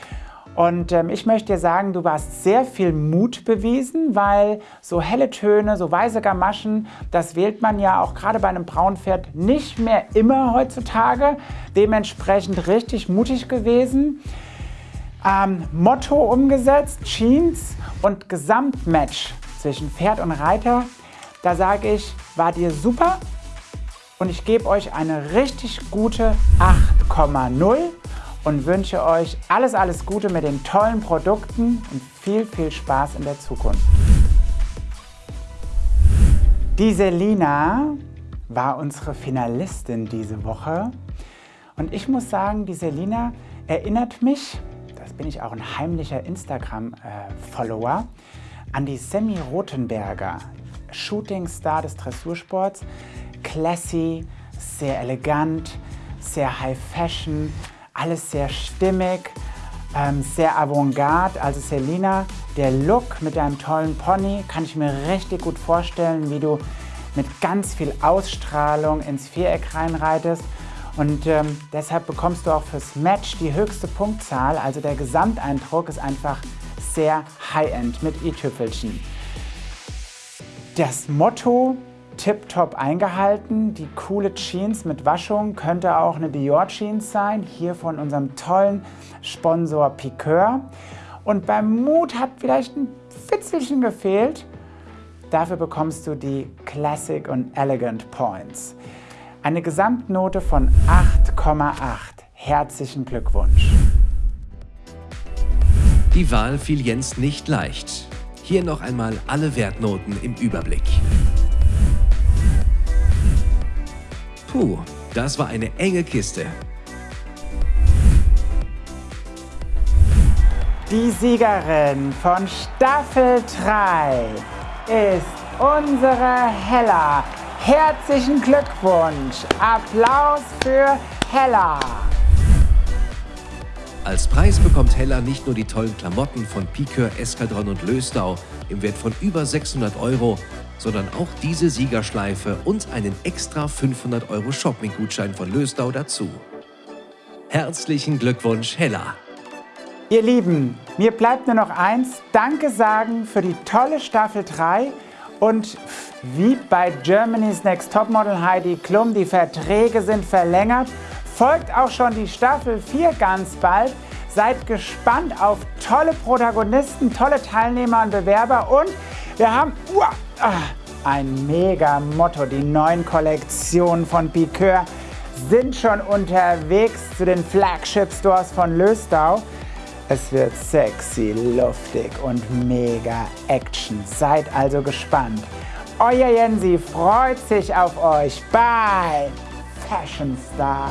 Und ähm, ich möchte dir sagen, du hast sehr viel Mut bewiesen, weil so helle Töne, so weiße Gamaschen, das wählt man ja auch gerade bei einem Braunpferd nicht mehr immer heutzutage. Dementsprechend richtig mutig gewesen. Ähm, Motto umgesetzt, Jeans und Gesamtmatch zwischen Pferd und Reiter. Da sage ich, war dir super und ich gebe euch eine richtig gute 8,0 und wünsche euch alles, alles Gute mit den tollen Produkten und viel, viel Spaß in der Zukunft. Die Selina war unsere Finalistin diese Woche und ich muss sagen, die Selina erinnert mich, das bin ich auch ein heimlicher Instagram-Follower, an die Semi Rothenberger, Shootingstar des Dressursports. Classy, sehr elegant, sehr High Fashion, alles sehr stimmig, ähm, sehr avantgarde. Also Selina, der Look mit deinem tollen Pony kann ich mir richtig gut vorstellen, wie du mit ganz viel Ausstrahlung ins Viereck reinreitest. Und ähm, deshalb bekommst du auch fürs Match die höchste Punktzahl. Also der Gesamteindruck ist einfach sehr High-End mit i-Tüpfelchen. Das Motto tiptop eingehalten. Die coole Jeans mit Waschung könnte auch eine Dior Jeans sein, hier von unserem tollen Sponsor Piqueur. Und beim Mut hat vielleicht ein Fitzelchen gefehlt. Dafür bekommst du die Classic und Elegant Points. Eine Gesamtnote von 8,8. Herzlichen Glückwunsch. Die Wahl fiel Jens nicht leicht. Hier noch einmal alle Wertnoten im Überblick. Puh, das war eine enge Kiste. Die Siegerin von Staffel 3 ist unsere Hella. Herzlichen Glückwunsch! Applaus für Hella! Als Preis bekommt Hella nicht nur die tollen Klamotten von Piqueur, Eskadron und Löstau im Wert von über 600 Euro, sondern auch diese Siegerschleife und einen extra 500 Euro Shopping-Gutschein von Löstau dazu. Herzlichen Glückwunsch, Hella! Ihr Lieben, mir bleibt nur noch eins, Danke sagen für die tolle Staffel 3 und wie bei Germany's Next Topmodel Heidi Klum, die Verträge sind verlängert, folgt auch schon die Staffel 4 ganz bald. Seid gespannt auf tolle Protagonisten, tolle Teilnehmer und Bewerber und wir haben uah, ah, ein mega Motto. Die neuen Kollektionen von Piqueur sind schon unterwegs zu den Flagship Stores von Löstau. Es wird sexy, luftig und mega Action. Seid also gespannt. Euer Jensi freut sich auf euch. Bye, Fashion Star.